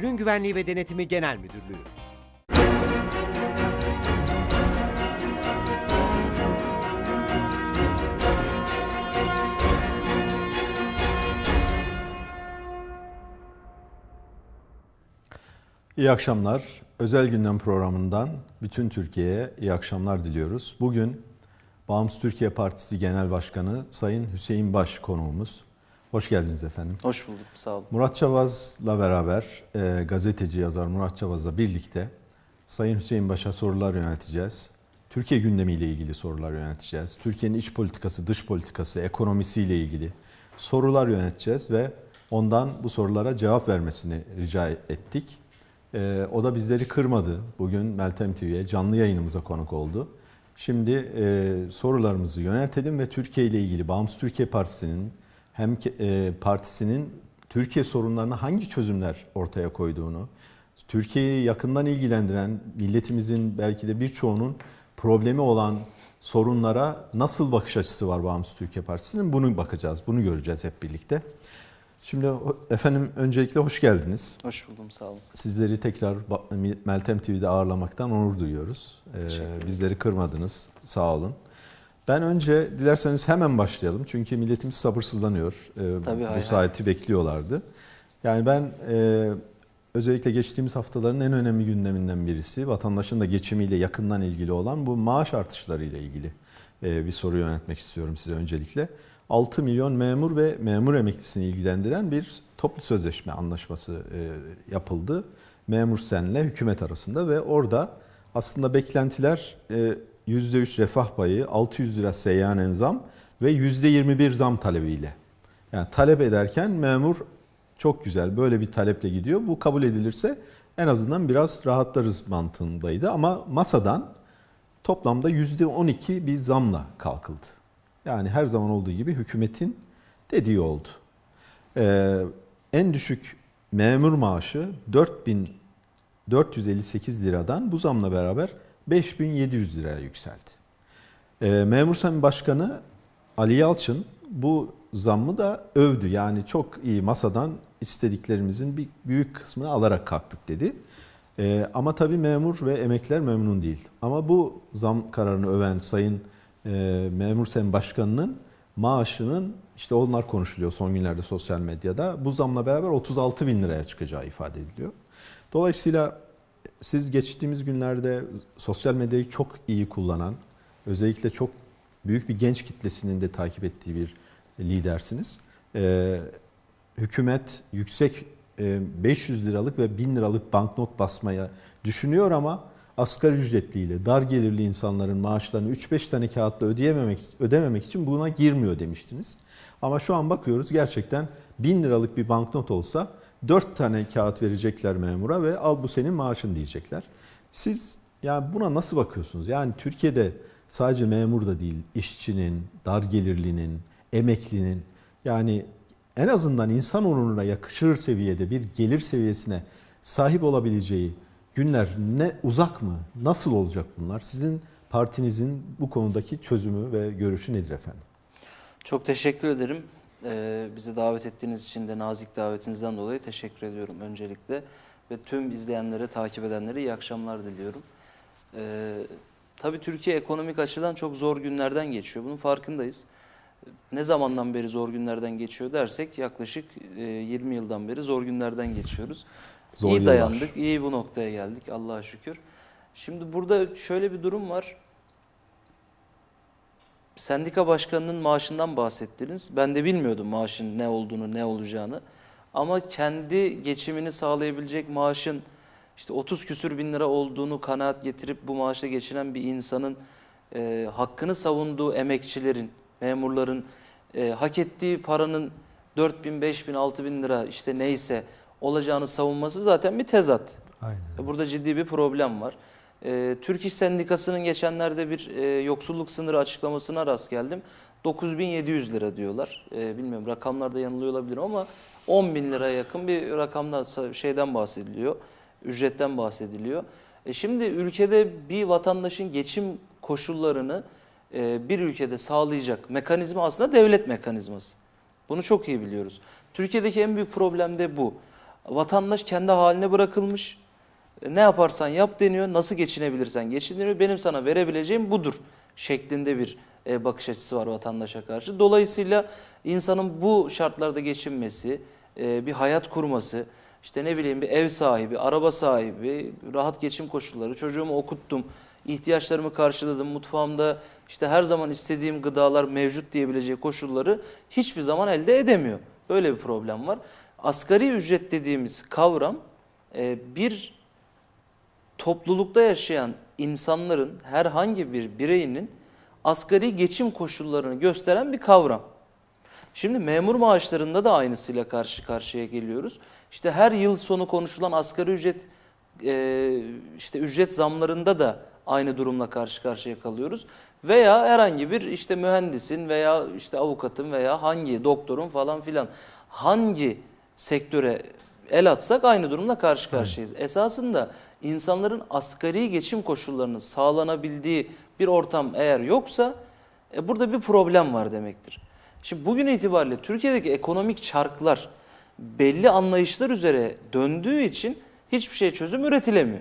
Ürün Güvenliği ve Denetimi Genel Müdürlüğü. İyi akşamlar. Özel gündem programından bütün Türkiye'ye iyi akşamlar diliyoruz. Bugün Bağımsız Türkiye Partisi Genel Başkanı Sayın Hüseyin Baş konuğumuz. Hoş geldiniz efendim. Hoş bulduk, sağ olun. Murat Çavaz'la beraber e, gazeteci yazar Murat Çavaz'la birlikte Sayın Hüseyin Baş'a sorular yönelteceğiz. Türkiye gündemiyle ilgili sorular yönelteceğiz. Türkiye'nin iç politikası, dış politikası, ekonomisiyle ilgili sorular yönelteceğiz ve ondan bu sorulara cevap vermesini rica ettik. E, o da bizleri kırmadı. Bugün Meltem TV'ye canlı yayınımıza konuk oldu. Şimdi e, sorularımızı yöneltelim ve Türkiye ile ilgili Bağımsız Türkiye Partisi'nin hem e, partisinin Türkiye sorunlarına hangi çözümler ortaya koyduğunu, Türkiye'yi yakından ilgilendiren milletimizin belki de birçoğunun problemi olan sorunlara nasıl bakış açısı var Bağımsız Türkiye Partisi'nin bunu bakacağız, bunu göreceğiz hep birlikte. Şimdi efendim öncelikle hoş geldiniz. Hoş buldum, sağ olun. Sizleri tekrar Meltem TV'de ağırlamaktan onur duyuyoruz. Ee, bizleri kırmadınız. Sağ olun. Ben önce dilerseniz hemen başlayalım. Çünkü milletimiz sabırsızlanıyor. Ee, Tabii, bu hay hay. saati bekliyorlardı. Yani ben e, özellikle geçtiğimiz haftaların en önemli gündeminden birisi vatandaşın da geçimiyle yakından ilgili olan bu maaş artışları ile ilgili e, bir soru yöneltmek istiyorum size öncelikle. 6 milyon memur ve memur emeklisini ilgilendiren bir toplu sözleşme anlaşması e, yapıldı. Memur senle hükümet arasında ve orada aslında beklentiler e, %3 refah payı, 600 lira seyyanen zam ve %21 zam talebiyle. Yani talep ederken memur çok güzel böyle bir taleple gidiyor. Bu kabul edilirse en azından biraz rahatlarız mantığındaydı ama masadan toplamda %12 bir zamla kalkıldı. Yani her zaman olduğu gibi hükümetin dediği oldu. Ee, en düşük memur maaşı 4458 liradan bu zamla beraber 5700 liraya yükseldi. Ee, Memur Sen Başkanı Ali Yalçın bu zammı da övdü. Yani çok iyi masadan istediklerimizin bir büyük kısmını alarak kalktık dedi. Ee, ama tabii memur ve emekliler memnun değil. Ama bu zam kararını öven Sayın e, Memur Sen Başkanı'nın maaşının işte onlar konuşuluyor son günlerde sosyal medyada. Bu zamla beraber 36 bin liraya çıkacağı ifade ediliyor. Dolayısıyla siz geçtiğimiz günlerde sosyal medyayı çok iyi kullanan, özellikle çok büyük bir genç kitlesinin de takip ettiği bir lidersiniz. Ee, hükümet yüksek e, 500 liralık ve 1000 liralık banknot basmaya düşünüyor ama asgari ücretliyle dar gelirli insanların maaşlarını 3-5 tane kağıtla ödeyememek ödememek için buna girmiyor demiştiniz. Ama şu an bakıyoruz gerçekten 1000 liralık bir banknot olsa 4 tane kağıt verecekler memura ve al bu senin maaşın diyecekler. Siz yani buna nasıl bakıyorsunuz? Yani Türkiye'de sadece memur da değil, işçinin, dar gelirlinin, emeklinin yani en azından insan onuruna yakışır seviyede bir gelir seviyesine sahip olabileceği günler ne uzak mı? Nasıl olacak bunlar? Sizin partinizin bu konudaki çözümü ve görüşü nedir efendim? Çok teşekkür ederim. Ee, bizi davet ettiğiniz için de nazik davetinizden dolayı teşekkür ediyorum öncelikle. Ve tüm izleyenlere, takip edenlere iyi akşamlar diliyorum. Ee, tabii Türkiye ekonomik açıdan çok zor günlerden geçiyor. Bunun farkındayız. Ne zamandan beri zor günlerden geçiyor dersek yaklaşık e, 20 yıldan beri zor günlerden geçiyoruz. Zor iyi yıllar. dayandık, iyi bu noktaya geldik Allah'a şükür. Şimdi burada şöyle bir durum var. Sendika başkanının maaşından bahsettiniz. Ben de bilmiyordum maaşın ne olduğunu, ne olacağını. Ama kendi geçimini sağlayabilecek maaşın işte 30 küsür bin lira olduğunu kanaat getirip bu maaşla geçinen bir insanın e, hakkını savunduğu emekçilerin, memurların e, hak ettiği paranın 4 bin, 5 bin, 6 bin lira işte neyse olacağını savunması zaten bir tezat. Aynen. Burada ciddi bir problem var. Ee, Türk İş Sendikası'nın geçenlerde bir e, yoksulluk sınırı açıklamasına rast geldim. 9700 lira diyorlar. Ee, bilmiyorum rakamlarda yanılıyor olabilirim ama 10 bin liraya yakın bir rakamdan şeyden bahsediliyor. Ücretten bahsediliyor. E şimdi ülkede bir vatandaşın geçim koşullarını e, bir ülkede sağlayacak mekanizma aslında devlet mekanizması. Bunu çok iyi biliyoruz. Türkiye'deki en büyük problem de bu. Vatandaş kendi haline bırakılmış. E, Ne yaparsan yap deniyor. Nasıl geçinebilirsen geçin deniyor. Benim sana verebileceğim budur şeklinde bir e, bakış açısı var vatandaşa karşı. Dolayısıyla insanın bu şartlarda geçinmesi, e, bir hayat kurması, işte ne bileyim bir ev sahibi, araba sahibi, rahat geçim koşulları, çocuğumu okuttum, ihtiyaçlarımı karşıladım, mutfağımda işte her zaman istediğim gıdalar mevcut diyebileceği koşulları hiçbir zaman elde edemiyor. Böyle bir problem var. Asgari ücret dediğimiz kavram bir toplulukta yaşayan insanların herhangi bir bireyinin asgari geçim koşullarını gösteren bir kavram. Şimdi memur maaşlarında da aynısıyla karşı karşıya geliyoruz. İşte her yıl sonu konuşulan asgari ücret e, işte ücret zamlarında da aynı durumla karşı karşıya kalıyoruz. Veya herhangi bir işte mühendisin veya işte avukatın veya hangi doktorun falan filan hangi sektöre el atsak aynı durumla karşı karşıyayız. Esasında insanların asgari geçim koşullarının sağlanabildiği bir ortam eğer yoksa e, burada bir problem var demektir. Şimdi bugün itibariyle Türkiye'deki ekonomik çarklar belli anlayışlar üzere döndüğü için hiçbir şey çözüm üretilemiyor.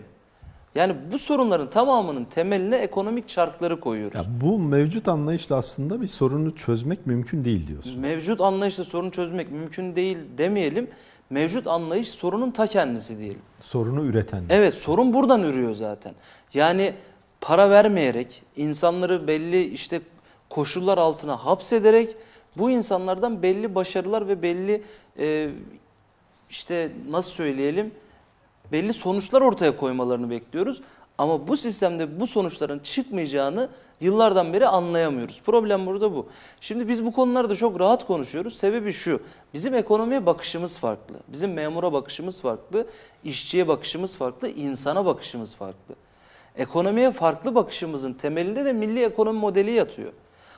Yani bu sorunların tamamının temeline ekonomik çarkları koyuyoruz. Ya bu mevcut anlayışla aslında bir sorunu çözmek mümkün değil diyorsun. Mevcut anlayışla sorun çözmek mümkün değil demeyelim. Mevcut anlayış sorunun ta kendisi diyelim. Sorunu üreten. Evet sorun buradan ürüyor zaten. Yani para vermeyerek insanları belli işte koşullar altına hapsederek bu insanlardan belli başarılar ve belli e, işte nasıl söyleyelim belli sonuçlar ortaya koymalarını bekliyoruz. Ama bu sistemde bu sonuçların çıkmayacağını yıllardan beri anlayamıyoruz. Problem burada bu. Şimdi biz bu konularda çok rahat konuşuyoruz. Sebebi şu. Bizim ekonomiye bakışımız farklı. Bizim memura bakışımız farklı. işçiye bakışımız farklı. insana bakışımız farklı. Ekonomiye farklı bakışımızın temelinde de milli ekonomi modeli yatıyor.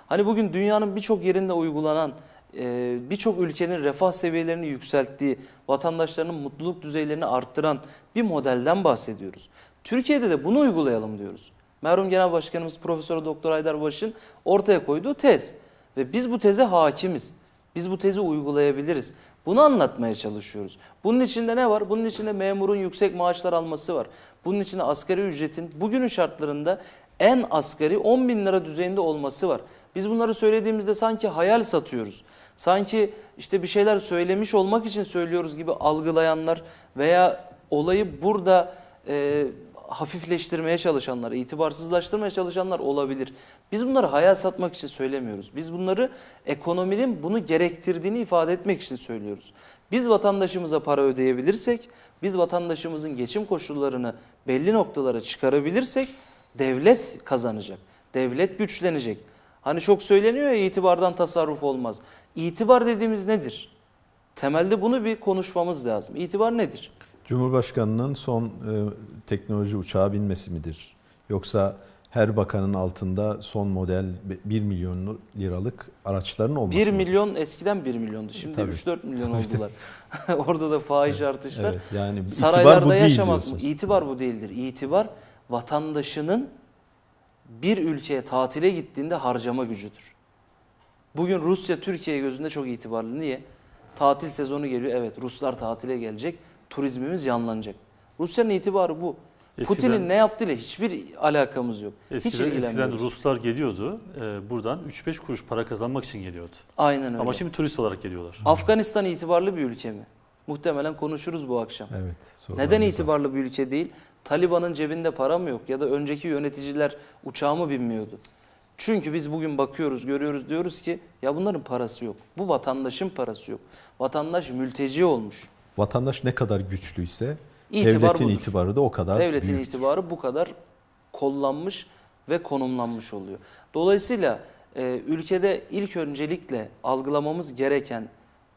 Hani bugün dünyanın birçok yerinde uygulanan, e, birçok ülkenin refah seviyelerini yükselttiği, vatandaşlarının mutluluk düzeylerini arttıran bir modelden bahsediyoruz. Türkiye'de de bunu uygulayalım diyoruz. Merhum Genel Başkanımız Profesör Doktor Haydar Baş'ın ortaya koyduğu tez ve biz bu teze hakimiz. Biz bu tezi uygulayabiliriz. Bunu anlatmaya çalışıyoruz. Bunun içinde ne var? Bunun içinde memurun yüksek maaşlar alması var. Bunun içinde asgari ücretin bugünün şartlarında en asgari 10 bin lira düzeyinde olması var. Biz bunları söylediğimizde sanki hayal satıyoruz. Sanki işte bir şeyler söylemiş olmak için söylüyoruz gibi algılayanlar veya olayı burada e, hafifleştirmeye çalışanlar, itibarsızlaştırmaya çalışanlar olabilir. Biz bunları hayal satmak için söylemiyoruz. Biz bunları ekonominin bunu gerektirdiğini ifade etmek için söylüyoruz. Biz vatandaşımıza para ödeyebilirsek, biz vatandaşımızın geçim koşullarını belli noktalara çıkarabilirsek devlet kazanacak. Devlet güçlenecek. Hani çok söyleniyor ya itibardan tasarruf olmaz. İtibar dediğimiz nedir? Temelde bunu bir konuşmamız lazım. İtibar nedir? Cumhurbaşkanının son e, teknoloji uçağa binmesi midir? Yoksa her bakanın altında son model 1 milyon liralık araçların olması 1 mıdır? milyon eskiden 1 milyondu. Şimdi Tabii. 3-4 milyon oldular. Orada da fahiş artışlar. Evet, yani Saraylarda bu yaşamak mı? İtibar bu değildir. İtibar vatandaşının bir ülkeye tatile gittiğinde harcama gücüdür. Bugün Rusya Türkiye gözünde çok itibarlı. Niye? Tatil sezonu geliyor. Evet Ruslar tatile gelecek. Turizmimiz yanlanacak. Rusya'nın itibarı bu. Eskiden- Putin'in ne yaptığıyla hiçbir alakamız yok. Hiç Eskiden, eskiden ilgilenmiyoruz. Ruslar geliyordu. e, buradan 3-5 kuruş para kazanmak için geliyordu. Aynen öyle. Ama şimdi turist olarak geliyorlar. Afganistan itibarlı bir ülke mi? Muhtemelen konuşuruz bu akşam. Evet. Neden var. itibarlı bir ülke değil? Taliban'ın cebinde para mı yok ya da önceki yöneticiler uçağa mı binmiyordu? Çünkü biz bugün bakıyoruz, görüyoruz diyoruz ki ya bunların parası yok. Bu vatandaşın parası yok. Vatandaş mülteci olmuş. Vatandaş ne kadar güçlüyse İtibar devletin budur. itibarı da o kadar Devletin büyük. itibarı bu kadar kollanmış ve konumlanmış oluyor. Dolayısıyla e, ülkede ilk öncelikle algılamamız gereken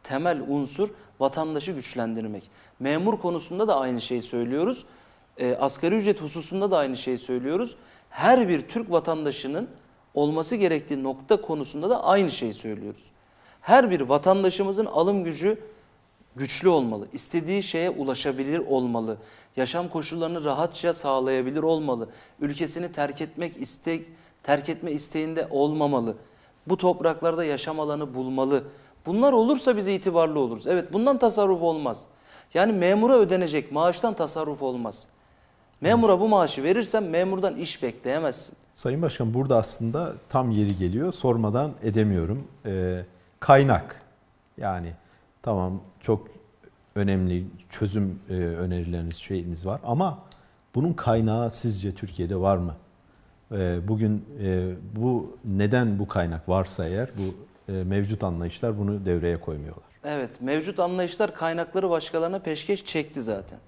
temel unsur vatandaşı güçlendirmek. Memur konusunda da aynı şeyi söylüyoruz. E, asgari ücret hususunda da aynı şeyi söylüyoruz. Her bir Türk vatandaşının olması gerektiği nokta konusunda da aynı şeyi söylüyoruz. Her bir vatandaşımızın alım gücü güçlü olmalı. İstediği şeye ulaşabilir olmalı. Yaşam koşullarını rahatça sağlayabilir olmalı. Ülkesini terk etmek istek terk etme isteğinde olmamalı. Bu topraklarda yaşam alanı bulmalı. Bunlar olursa biz itibarlı oluruz. Evet bundan tasarruf olmaz. Yani memura ödenecek maaştan tasarruf olmaz. Memura bu maaşı verirsen memurdan iş bekleyemezsin. Sayın Başkan burada aslında tam yeri geliyor. Sormadan edemiyorum. Ee, kaynak. Yani tamam çok önemli çözüm e, önerileriniz, şeyiniz var ama bunun kaynağı sizce Türkiye'de var mı? Ee, bugün e, bu neden bu kaynak varsa eğer bu e, mevcut anlayışlar bunu devreye koymuyorlar. Evet, mevcut anlayışlar kaynakları başkalarına peşkeş çekti zaten.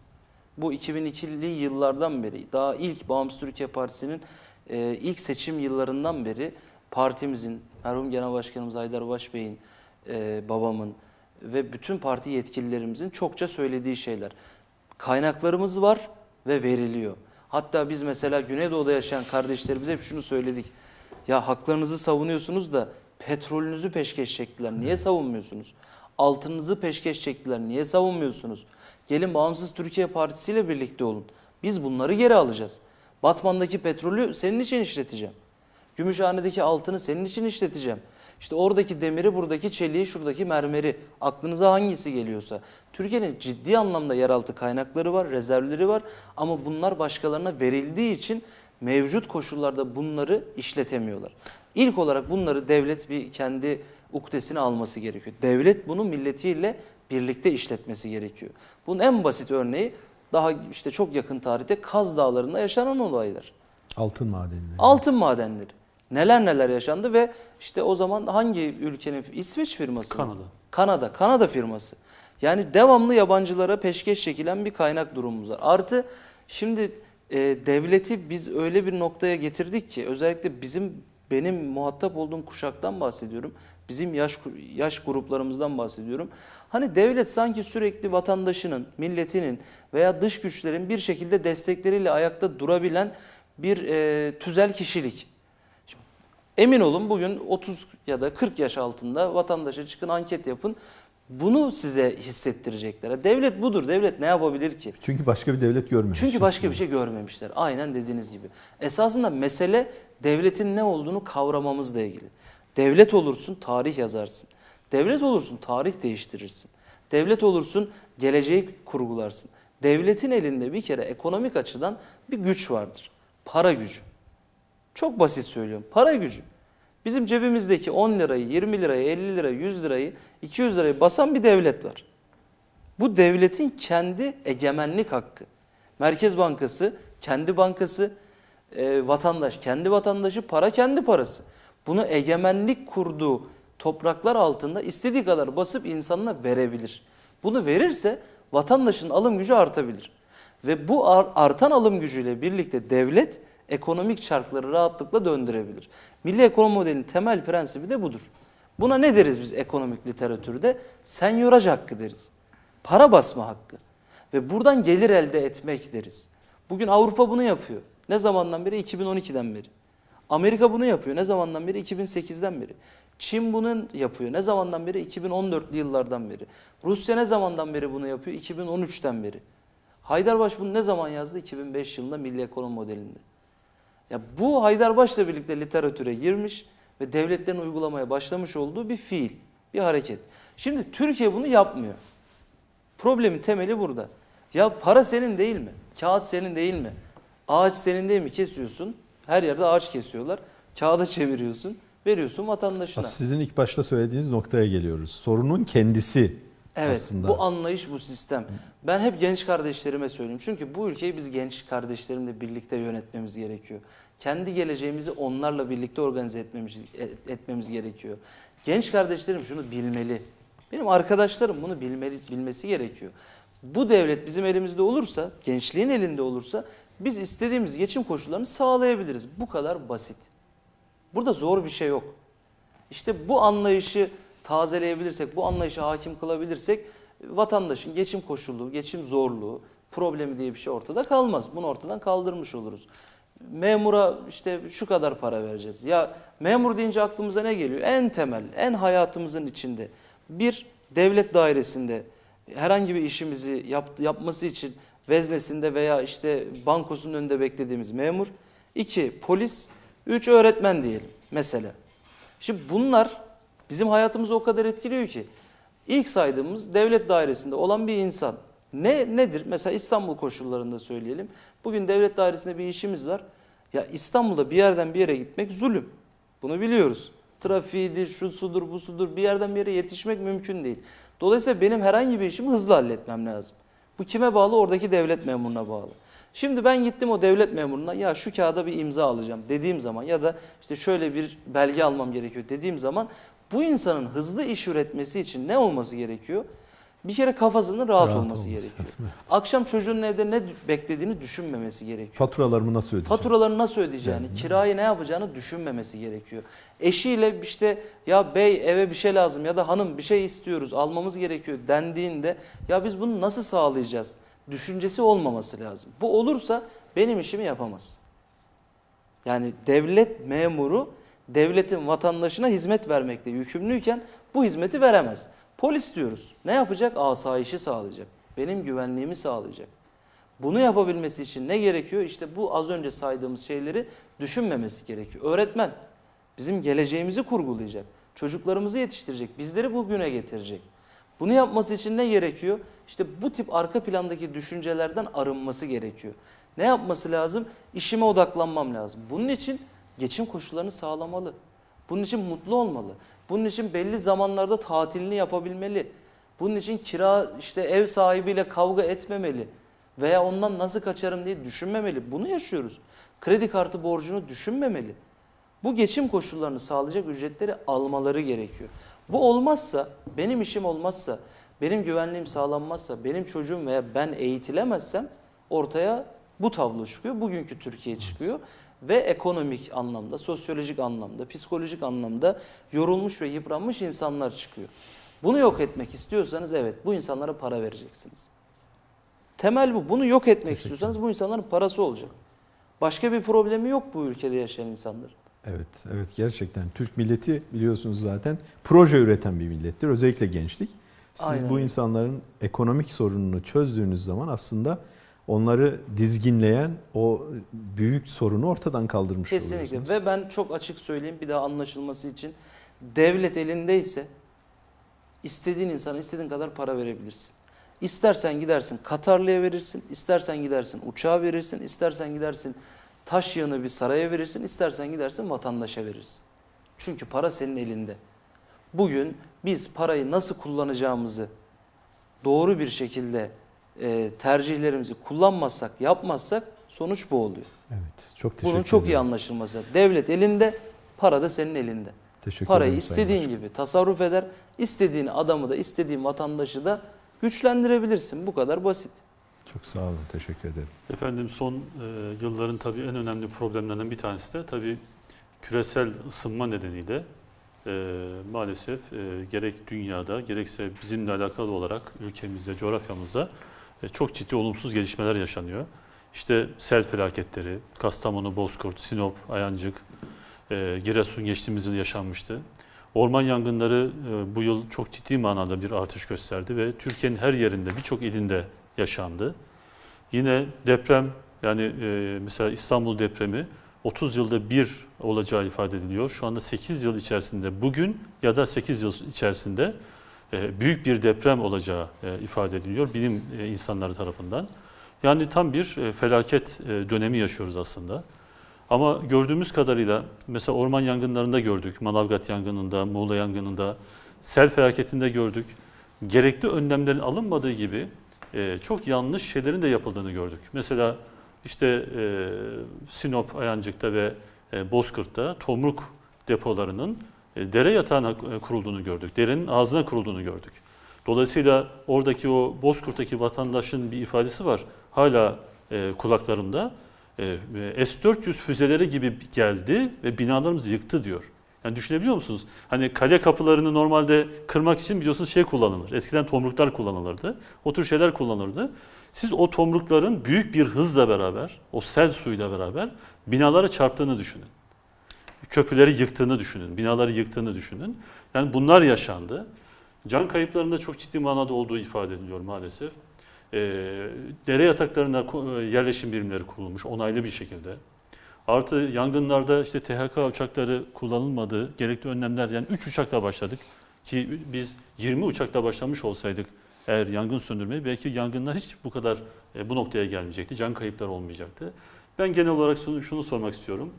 Bu 2002'li yıllardan beri, daha ilk Bağımsız Türkiye Partisi'nin e, ilk seçim yıllarından beri partimizin, merhum Genel Başkanımız Haydar Başbey'in, e, babamın ve bütün parti yetkililerimizin çokça söylediği şeyler. Kaynaklarımız var ve veriliyor. Hatta biz mesela Güneydoğu'da yaşayan kardeşlerimize hep şunu söyledik. Ya haklarınızı savunuyorsunuz da petrolünüzü peşkeş çektiler. Niye savunmuyorsunuz? Altınınızı peşkeş çektiler. Niye savunmuyorsunuz? Gelin Bağımsız Türkiye Partisi ile birlikte olun. Biz bunları geri alacağız. Batman'daki petrolü senin için işleteceğim. Gümüşhane'deki altını senin için işleteceğim. İşte oradaki demiri, buradaki çeliği, şuradaki mermeri, aklınıza hangisi geliyorsa. Türkiye'nin ciddi anlamda yeraltı kaynakları var, rezervleri var ama bunlar başkalarına verildiği için mevcut koşullarda bunları işletemiyorlar. İlk olarak bunları devlet bir kendi uktesine alması gerekiyor. Devlet bunu milletiyle birlikte işletmesi gerekiyor. Bunun en basit örneği daha işte çok yakın tarihte Kaz Dağları'nda yaşanan olaylar. Altın madenleri. Altın madenleri. Neler neler yaşandı ve işte o zaman hangi ülkenin İsveç firması mı? Kanada. Kanada. Kanada firması. Yani devamlı yabancılara peşkeş çekilen bir kaynak durumumuz var. Artı şimdi e, devleti biz öyle bir noktaya getirdik ki özellikle bizim benim muhatap olduğum kuşaktan bahsediyorum. Bizim yaş yaş gruplarımızdan bahsediyorum. Hani devlet sanki sürekli vatandaşının, milletinin veya dış güçlerin bir şekilde destekleriyle ayakta durabilen bir e, tüzel kişilik. Emin olun bugün 30 ya da 40 yaş altında vatandaşa çıkın anket yapın. Bunu size hissettirecekler. Devlet budur. Devlet ne yapabilir ki? Çünkü başka bir devlet görmemiş. Çünkü başka bir şey görmemişler. Aynen dediğiniz gibi. Esasında mesele devletin ne olduğunu kavramamızla ilgili. Devlet olursun tarih yazarsın. Devlet olursun tarih değiştirirsin. Devlet olursun geleceği kurgularsın. Devletin elinde bir kere ekonomik açıdan bir güç vardır. Para gücü. Çok basit söylüyorum. Para gücü. Bizim cebimizdeki 10 lirayı, 20 lirayı, 50 lirayı, 100 lirayı, 200 lirayı basan bir devlet var. Bu devletin kendi egemenlik hakkı. Merkez Bankası, kendi bankası, e, vatandaş, kendi vatandaşı, para kendi parası. Bunu egemenlik kurduğu topraklar altında istediği kadar basıp insanına verebilir. Bunu verirse vatandaşın alım gücü artabilir. Ve bu ar- artan alım gücüyle birlikte devlet ekonomik çarkları rahatlıkla döndürebilir. Milli ekonomi modelinin temel prensibi de budur. Buna ne deriz biz ekonomik literatürde? Senyoraj hakkı deriz. Para basma hakkı. Ve buradan gelir elde etmek deriz. Bugün Avrupa bunu yapıyor. Ne zamandan beri? 2012'den beri. Amerika bunu yapıyor. Ne zamandan beri? 2008'den beri. Çin bunu yapıyor. Ne zamandan beri? 2014'lü yıllardan beri. Rusya ne zamandan beri bunu yapıyor? 2013'ten beri. Haydarbaş bunu ne zaman yazdı? 2005 yılında Milli Ekonomi Modelinde. Ya bu Haydarbaş'la birlikte literatüre girmiş ve devletlerin uygulamaya başlamış olduğu bir fiil, bir hareket. Şimdi Türkiye bunu yapmıyor. Problemin temeli burada. Ya para senin değil mi? Kağıt senin değil mi? Ağaç senin değil mi? Kesiyorsun. Her yerde ağaç kesiyorlar. Kağıda çeviriyorsun. Veriyorsun vatandaşına. Sizin ilk başta söylediğiniz noktaya geliyoruz. Sorunun kendisi Evet aslında. bu anlayış bu sistem. Ben hep genç kardeşlerime söyleyeyim. Çünkü bu ülkeyi biz genç kardeşlerimle birlikte yönetmemiz gerekiyor. Kendi geleceğimizi onlarla birlikte organize etmemiz, et- etmemiz gerekiyor. Genç kardeşlerim şunu bilmeli. Benim arkadaşlarım bunu bilmeli, bilmesi gerekiyor. Bu devlet bizim elimizde olursa, gençliğin elinde olursa biz istediğimiz geçim koşullarını sağlayabiliriz. Bu kadar basit. Burada zor bir şey yok. İşte bu anlayışı tazeleyebilirsek, bu anlayışa hakim kılabilirsek vatandaşın geçim koşulu, geçim zorluğu, problemi diye bir şey ortada kalmaz. Bunu ortadan kaldırmış oluruz. Memura işte şu kadar para vereceğiz. Ya memur deyince aklımıza ne geliyor? En temel, en hayatımızın içinde bir devlet dairesinde herhangi bir işimizi yap, yapması için veznesinde veya işte bankosunun önünde beklediğimiz memur. iki polis, üç öğretmen diyelim mesela. Şimdi bunlar bizim hayatımızı o kadar etkiliyor ki ilk saydığımız devlet dairesinde olan bir insan Ne nedir? Mesela İstanbul koşullarında söyleyelim. Bugün devlet dairesinde bir işimiz var. Ya İstanbul'da bir yerden bir yere gitmek zulüm. Bunu biliyoruz. Trafiğidir, şu sudur, bu sudur. Bir yerden bir yere yetişmek mümkün değil. Dolayısıyla benim herhangi bir işimi hızlı halletmem lazım. Bu kime bağlı? Oradaki devlet memuruna bağlı. Şimdi ben gittim o devlet memuruna ya şu kağıda bir imza alacağım dediğim zaman ya da işte şöyle bir belge almam gerekiyor dediğim zaman bu insanın hızlı iş üretmesi için ne olması gerekiyor? Bir kere kafasının rahat, Rahat olması, olması gerekiyor. lazım, evet. Akşam çocuğun evde ne beklediğini düşünmemesi gerekiyor. Faturalarımı nasıl ödeyeceğim? Faturalarını nasıl ödeyeceğini, kirayı ne yapacağını düşünmemesi gerekiyor. Eşiyle işte ya bey eve bir şey lazım ya da hanım bir şey istiyoruz almamız gerekiyor dendiğinde ya biz bunu nasıl sağlayacağız? Düşüncesi olmaması lazım. Bu olursa benim işimi yapamaz. Yani devlet memuru devletin vatandaşına hizmet vermekle yükümlüyken bu hizmeti veremez. Polis diyoruz. Ne yapacak? Asayişi sağlayacak. Benim güvenliğimi sağlayacak. Bunu yapabilmesi için ne gerekiyor? İşte bu az önce saydığımız şeyleri düşünmemesi gerekiyor. Öğretmen bizim geleceğimizi kurgulayacak. Çocuklarımızı yetiştirecek. Bizleri bugüne getirecek. Bunu yapması için ne gerekiyor? İşte bu tip arka plandaki düşüncelerden arınması gerekiyor. Ne yapması lazım? İşime odaklanmam lazım. Bunun için geçim koşullarını sağlamalı. Bunun için mutlu olmalı. Bunun için belli zamanlarda tatilini yapabilmeli. Bunun için kira işte ev sahibiyle kavga etmemeli veya ondan nasıl kaçarım diye düşünmemeli. Bunu yaşıyoruz. Kredi kartı borcunu düşünmemeli. Bu geçim koşullarını sağlayacak ücretleri almaları gerekiyor. Bu olmazsa, benim işim olmazsa, benim güvenliğim sağlanmazsa, benim çocuğum veya ben eğitilemezsem ortaya bu tablo çıkıyor. Bugünkü Türkiye çıkıyor ve ekonomik anlamda, sosyolojik anlamda, psikolojik anlamda yorulmuş ve yıpranmış insanlar çıkıyor. Bunu yok etmek istiyorsanız evet bu insanlara para vereceksiniz. Temel bu. Bunu yok etmek istiyorsanız bu insanların parası olacak. Başka bir problemi yok bu ülkede yaşayan insanların. Evet, evet gerçekten Türk milleti biliyorsunuz zaten proje üreten bir millettir. Özellikle gençlik. Siz Aynen bu insanların ekonomik sorununu çözdüğünüz zaman aslında onları dizginleyen o büyük sorunu ortadan kaldırmış Kesinlikle ve ben çok açık söyleyeyim bir daha anlaşılması için devlet elindeyse istediğin insana istediğin kadar para verebilirsin. İstersen gidersin Katarlı'ya verirsin, istersen gidersin uçağa verirsin, istersen gidersin taş yığını bir saraya verirsin, istersen gidersin vatandaşa verirsin. Çünkü para senin elinde. Bugün biz parayı nasıl kullanacağımızı doğru bir şekilde e, tercihlerimizi kullanmazsak, yapmazsak sonuç bu oluyor. Evet, çok teşekkür Bunun çok iyi ederim. anlaşılması. Devlet elinde, para da senin elinde. Teşekkür Parayı ederim Sayın istediğin Başkan. gibi tasarruf eder, istediğin adamı da, istediğin vatandaşı da güçlendirebilirsin. Bu kadar basit. Çok sağ olun, teşekkür ederim. Efendim son e, yılların tabii en önemli problemlerinden bir tanesi de tabii küresel ısınma nedeniyle e, maalesef e, gerek dünyada gerekse bizimle alakalı olarak ülkemizde, coğrafyamızda çok ciddi olumsuz gelişmeler yaşanıyor. İşte sel felaketleri, Kastamonu, Bozkurt, Sinop, Ayancık, e, Giresun geçtiğimiz yıl yaşanmıştı. Orman yangınları e, bu yıl çok ciddi manada bir artış gösterdi ve Türkiye'nin her yerinde birçok ilinde yaşandı. Yine deprem yani e, mesela İstanbul depremi 30 yılda bir olacağı ifade ediliyor. Şu anda 8 yıl içerisinde bugün ya da 8 yıl içerisinde e, büyük bir deprem olacağı e, ifade ediliyor bilim e, insanları tarafından. Yani tam bir e, felaket e, dönemi yaşıyoruz aslında. Ama gördüğümüz kadarıyla mesela orman yangınlarında gördük, Manavgat yangınında, Muğla yangınında, sel felaketinde gördük. Gerekli önlemlerin alınmadığı gibi e, çok yanlış şeylerin de yapıldığını gördük. Mesela işte e, Sinop, Ayancık'ta ve e, Bozkırt'ta tomruk depolarının e, dere yatağına e, kurulduğunu gördük. Derenin ağzına kurulduğunu gördük. Dolayısıyla oradaki o Bozkurt'taki vatandaşın bir ifadesi var. Hala e, kulaklarımda. E, S-400 füzeleri gibi geldi ve binalarımızı yıktı diyor. Yani düşünebiliyor musunuz? Hani kale kapılarını normalde kırmak için biliyorsunuz şey kullanılır. Eskiden tomruklar kullanılırdı. O tür şeyler kullanılırdı. Siz o tomrukların büyük bir hızla beraber, o sel suyuyla beraber binalara çarptığını düşünün. Köprüleri yıktığını düşünün, binaları yıktığını düşünün. Yani bunlar yaşandı. Can kayıplarında çok ciddi manada olduğu ifade ediliyor maalesef. Ee, dere yataklarına e, yerleşim birimleri kurulmuş onaylı bir şekilde. Artı yangınlarda işte THK uçakları kullanılmadı. Gerekli önlemler yani 3 uçakla başladık ki biz 20 uçakla başlamış olsaydık eğer yangın söndürmeyi belki yangınlar hiç bu kadar e, bu noktaya gelmeyecekti. Can kayıpları olmayacaktı. Ben genel olarak şunu, şunu sormak istiyorum.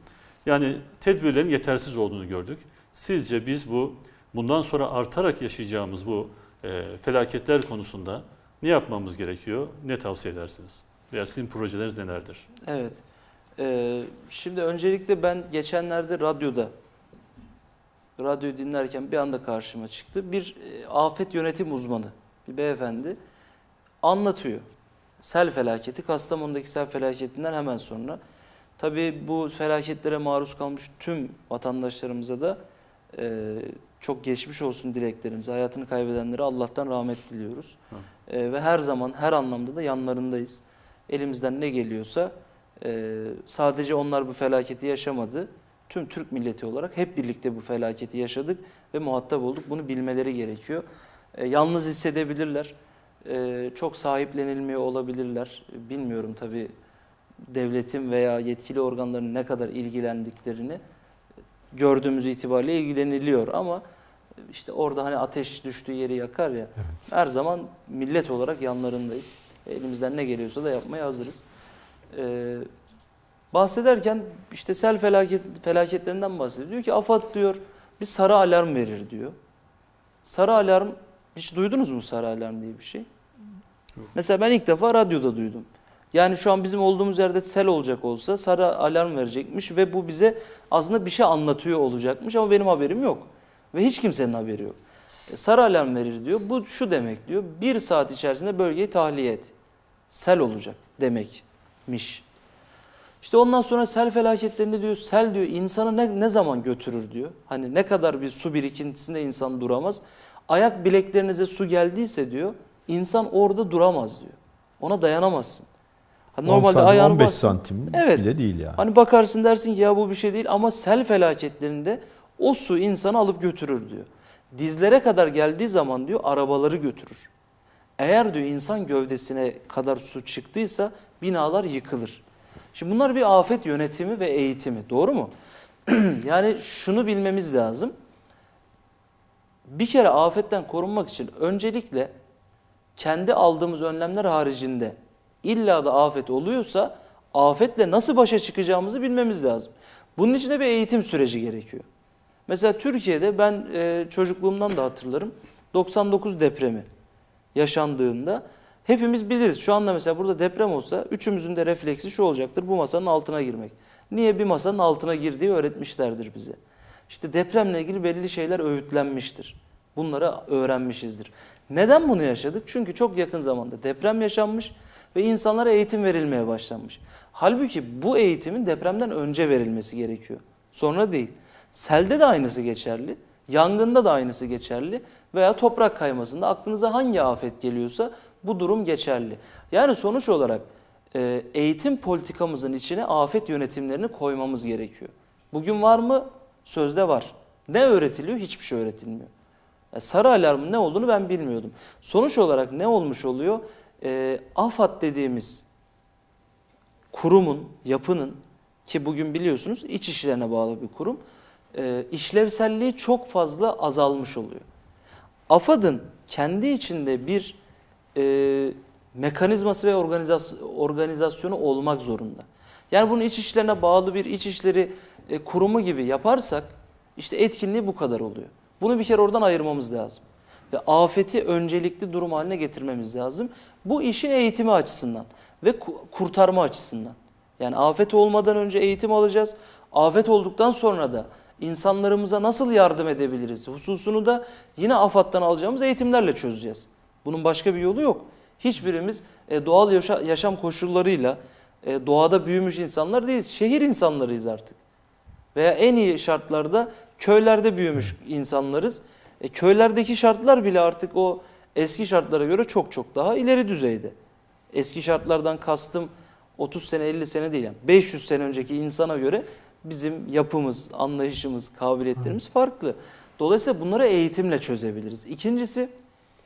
Yani tedbirlerin yetersiz olduğunu gördük. Sizce biz bu bundan sonra artarak yaşayacağımız bu e, felaketler konusunda ne yapmamız gerekiyor? Ne tavsiye edersiniz? Veya sizin projeleriniz nelerdir? Evet. Ee, şimdi öncelikle ben geçenlerde radyoda radyoyu dinlerken bir anda karşıma çıktı. Bir e, afet yönetim uzmanı, bir beyefendi anlatıyor. Sel felaketi, Kastamonu'daki sel felaketinden hemen sonra. Tabii bu felaketlere maruz kalmış tüm vatandaşlarımıza da e, çok geçmiş olsun dileklerimizi, hayatını kaybedenlere Allah'tan rahmet diliyoruz. E, ve her zaman, her anlamda da yanlarındayız. Elimizden ne geliyorsa e, sadece onlar bu felaketi yaşamadı. Tüm Türk milleti olarak hep birlikte bu felaketi yaşadık ve muhatap olduk. Bunu bilmeleri gerekiyor. E, yalnız hissedebilirler. E, çok sahiplenilmiyor olabilirler. Bilmiyorum tabii devletin veya yetkili organların ne kadar ilgilendiklerini gördüğümüz itibariyle ilgileniliyor ama işte orada hani ateş düştüğü yeri yakar ya. Her zaman millet olarak yanlarındayız. Elimizden ne geliyorsa da yapmaya hazırız. Ee, bahsederken işte sel felaket, felaketlerinden bahsediyor. Diyor ki AFAD diyor bir sarı alarm verir diyor. Sarı alarm hiç duydunuz mu sarı alarm diye bir şey? Mesela ben ilk defa radyoda duydum. Yani şu an bizim olduğumuz yerde sel olacak olsa sarı alarm verecekmiş ve bu bize aslında bir şey anlatıyor olacakmış ama benim haberim yok. Ve hiç kimsenin haberi yok. E, sarı alarm verir diyor. Bu şu demek diyor. Bir saat içerisinde bölgeyi tahliye et. Sel olacak demekmiş. İşte ondan sonra sel felaketlerinde diyor sel diyor insanı ne, ne zaman götürür diyor. Hani ne kadar bir su birikintisinde insan duramaz. Ayak bileklerinize su geldiyse diyor insan orada duramaz diyor. Ona dayanamazsın. 10 santim, ayağını 15 bas- santim Evet. bile değil yani. Hani bakarsın dersin ki ya bu bir şey değil ama sel felaketlerinde o su insanı alıp götürür diyor. Dizlere kadar geldiği zaman diyor arabaları götürür. Eğer diyor insan gövdesine kadar su çıktıysa binalar yıkılır. Şimdi bunlar bir afet yönetimi ve eğitimi doğru mu? yani şunu bilmemiz lazım. Bir kere afetten korunmak için öncelikle kendi aldığımız önlemler haricinde illa da afet oluyorsa afetle nasıl başa çıkacağımızı bilmemiz lazım. Bunun için de bir eğitim süreci gerekiyor. Mesela Türkiye'de ben e, çocukluğumdan da hatırlarım 99 depremi yaşandığında hepimiz biliriz. Şu anda mesela burada deprem olsa üçümüzün de refleksi şu olacaktır bu masanın altına girmek. Niye bir masanın altına girdiği öğretmişlerdir bize. İşte depremle ilgili belli şeyler öğütlenmiştir. Bunları öğrenmişizdir. Neden bunu yaşadık? Çünkü çok yakın zamanda deprem yaşanmış ve insanlara eğitim verilmeye başlanmış. Halbuki bu eğitimin depremden önce verilmesi gerekiyor. Sonra değil. Selde de aynısı geçerli. Yangında da aynısı geçerli. Veya toprak kaymasında aklınıza hangi afet geliyorsa bu durum geçerli. Yani sonuç olarak e, eğitim politikamızın içine afet yönetimlerini koymamız gerekiyor. Bugün var mı? Sözde var. Ne öğretiliyor? Hiçbir şey öğretilmiyor. Ya sarı alarmın ne olduğunu ben bilmiyordum. Sonuç olarak ne olmuş oluyor? E, AFAD dediğimiz kurumun, yapının ki bugün biliyorsunuz iç işlerine bağlı bir kurum, e, işlevselliği çok fazla azalmış oluyor. AFAD'ın kendi içinde bir e, mekanizması ve organizas- organizasyonu olmak zorunda. Yani bunu iç işlerine bağlı bir iç işleri e, kurumu gibi yaparsak işte etkinliği bu kadar oluyor. Bunu bir kere oradan ayırmamız lazım. Ve afeti öncelikli durum haline getirmemiz lazım. Bu işin eğitimi açısından ve ku- kurtarma açısından. Yani afet olmadan önce eğitim alacağız. Afet olduktan sonra da insanlarımıza nasıl yardım edebiliriz hususunu da yine AFAD'dan alacağımız eğitimlerle çözeceğiz. Bunun başka bir yolu yok. Hiçbirimiz e, doğal yaşa- yaşam koşullarıyla e, doğada büyümüş insanlar değiliz. Şehir insanlarıyız artık. Veya en iyi şartlarda köylerde büyümüş insanlarız. E, köylerdeki şartlar bile artık o eski şartlara göre çok çok daha ileri düzeyde. Eski şartlardan kastım 30 sene 50 sene değil yani 500 sene önceki insana göre bizim yapımız, anlayışımız, kabiliyetlerimiz farklı. Dolayısıyla bunları eğitimle çözebiliriz. İkincisi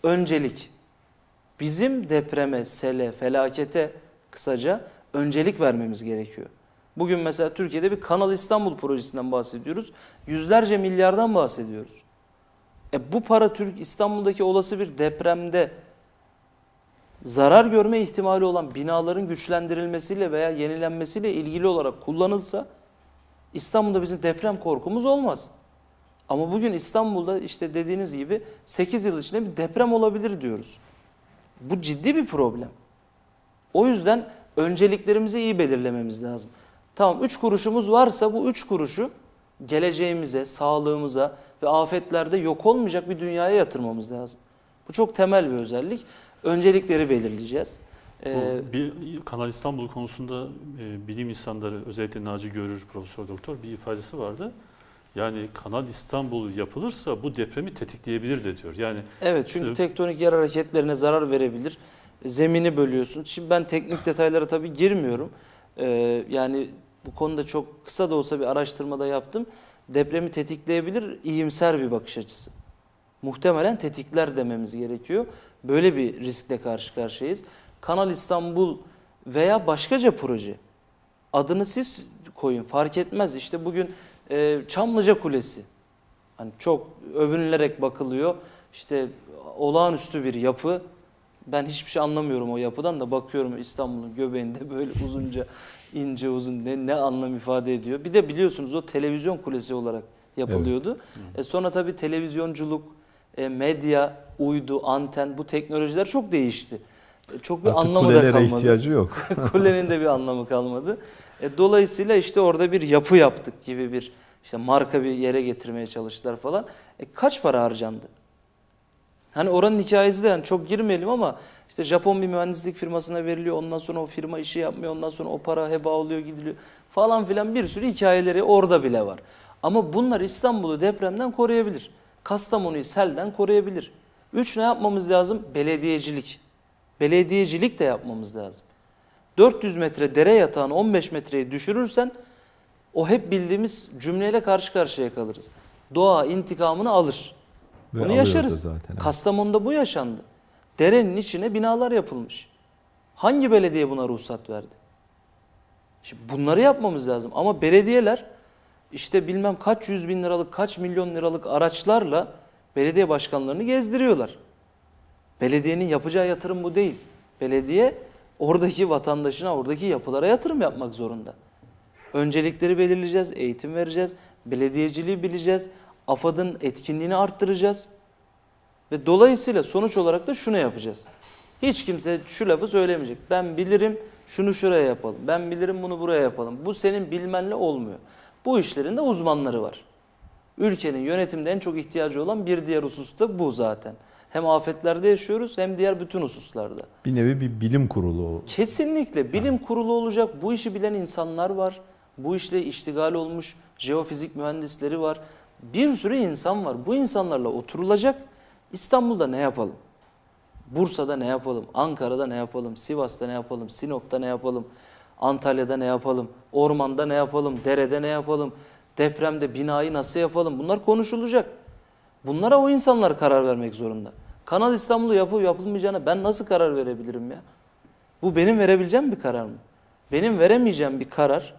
öncelik. Bizim depreme, sele, felakete kısaca öncelik vermemiz gerekiyor. Bugün mesela Türkiye'de bir Kanal İstanbul projesinden bahsediyoruz. Yüzlerce milyardan bahsediyoruz. E bu para Türk İstanbul'daki olası bir depremde zarar görme ihtimali olan binaların güçlendirilmesiyle veya yenilenmesiyle ilgili olarak kullanılsa İstanbul'da bizim deprem korkumuz olmaz. Ama bugün İstanbul'da işte dediğiniz gibi 8 yıl içinde bir deprem olabilir diyoruz. Bu ciddi bir problem. O yüzden önceliklerimizi iyi belirlememiz lazım. Tamam 3 kuruşumuz varsa bu 3 kuruşu geleceğimize, sağlığımıza ve afetlerde yok olmayacak bir dünyaya yatırmamız lazım. Bu çok temel bir özellik. Öncelikleri belirleyeceğiz. Ee, Bu bir Kanal İstanbul konusunda e, bilim insanları özellikle Naci Görür Profesör Doktor bir ifadesi vardı. Yani Kanal İstanbul yapılırsa bu depremi tetikleyebilir de diyor. Yani Evet çünkü İşte- tektonik yer hareketlerine zarar verebilir. Zemini bölüyorsun. Şimdi ben teknik detaylara tabii girmiyorum. Ee, yani bu konuda çok kısa da olsa bir araştırmada yaptım. Depremi tetikleyebilir iyimser bir bakış açısı. Muhtemelen tetikler dememiz gerekiyor. Böyle bir riskle karşı karşıyayız. Kanal İstanbul veya başkaca proje. Adını siz koyun fark etmez. İşte bugün e, Çamlıca Kulesi. Hani çok övünülerek bakılıyor. İşte olağanüstü bir yapı. Ben hiçbir şey anlamıyorum o yapıdan da bakıyorum İstanbul'un göbeğinde böyle uzunca ince uzun ne, ne anlam ifade ediyor. Bir de biliyorsunuz o televizyon kulesi olarak yapılıyordu. E sonra tabii televizyonculuk, e, medya, uydu, anten bu teknolojiler çok değişti. E, çok bir Artık anlamı da kalmadı. ihtiyacı yok. Kulenin de bir anlamı kalmadı. E, dolayısıyla işte orada bir yapı yaptık gibi bir işte marka bir yere getirmeye çalıştılar falan. E, kaç para harcandı? Hani oranın hikayesi de yani çok girmeyelim ama işte Japon bir mühendislik firmasına veriliyor. Ondan sonra o firma işi yapmıyor. Ondan sonra o para heba oluyor gidiliyor falan filan bir sürü hikayeleri orada bile var. Ama bunlar İstanbul'u depremden koruyabilir. Kastamonu'yu selden koruyabilir. Üç ne yapmamız lazım? Belediyecilik. Belediyecilik de yapmamız lazım. 400 metre dere yatağını 15 metreye düşürürsen o hep bildiğimiz cümleyle karşı karşıya kalırız. Doğa intikamını alır. Ve Bunu yaşarız. zaten, evet. Kastamonu'da bu yaşandı. Derenin içine binalar yapılmış. Hangi belediye buna ruhsat verdi? Şimdi bunları yapmamız lazım. Ama belediyeler işte bilmem kaç yüz bin liralık, kaç milyon liralık araçlarla belediye başkanlarını gezdiriyorlar. Belediyenin yapacağı yatırım bu değil. Belediye oradaki vatandaşına, oradaki yapılara yatırım yapmak zorunda. Öncelikleri belirleyeceğiz, eğitim vereceğiz, belediyeciliği bileceğiz, AFAD'ın etkinliğini arttıracağız. Ve dolayısıyla sonuç olarak da şunu yapacağız. Hiç kimse şu lafı söylemeyecek. Ben bilirim şunu şuraya yapalım. Ben bilirim bunu buraya yapalım. Bu senin bilmenle olmuyor. Bu işlerin de uzmanları var. Ülkenin yönetimde en çok ihtiyacı olan bir diğer husus da bu zaten. Hem afetlerde yaşıyoruz hem diğer bütün hususlarda. Bir nevi bir bilim kurulu. Kesinlikle bilim kurulu olacak. Bu işi bilen insanlar var. Bu işle iştigal olmuş jeofizik mühendisleri var. Bir sürü insan var. Bu insanlarla oturulacak. İstanbul'da ne yapalım? Bursa'da ne yapalım? Ankara'da ne yapalım? Sivas'ta ne yapalım? Sinop'ta ne yapalım? Antalya'da ne yapalım? Ormanda ne yapalım? Derede ne yapalım? Depremde binayı nasıl yapalım? Bunlar konuşulacak. Bunlara o insanlar karar vermek zorunda. Kanal İstanbul'u yapıp yapılmayacağına ben nasıl karar verebilirim ya? Bu benim verebileceğim bir karar mı? Benim veremeyeceğim bir karar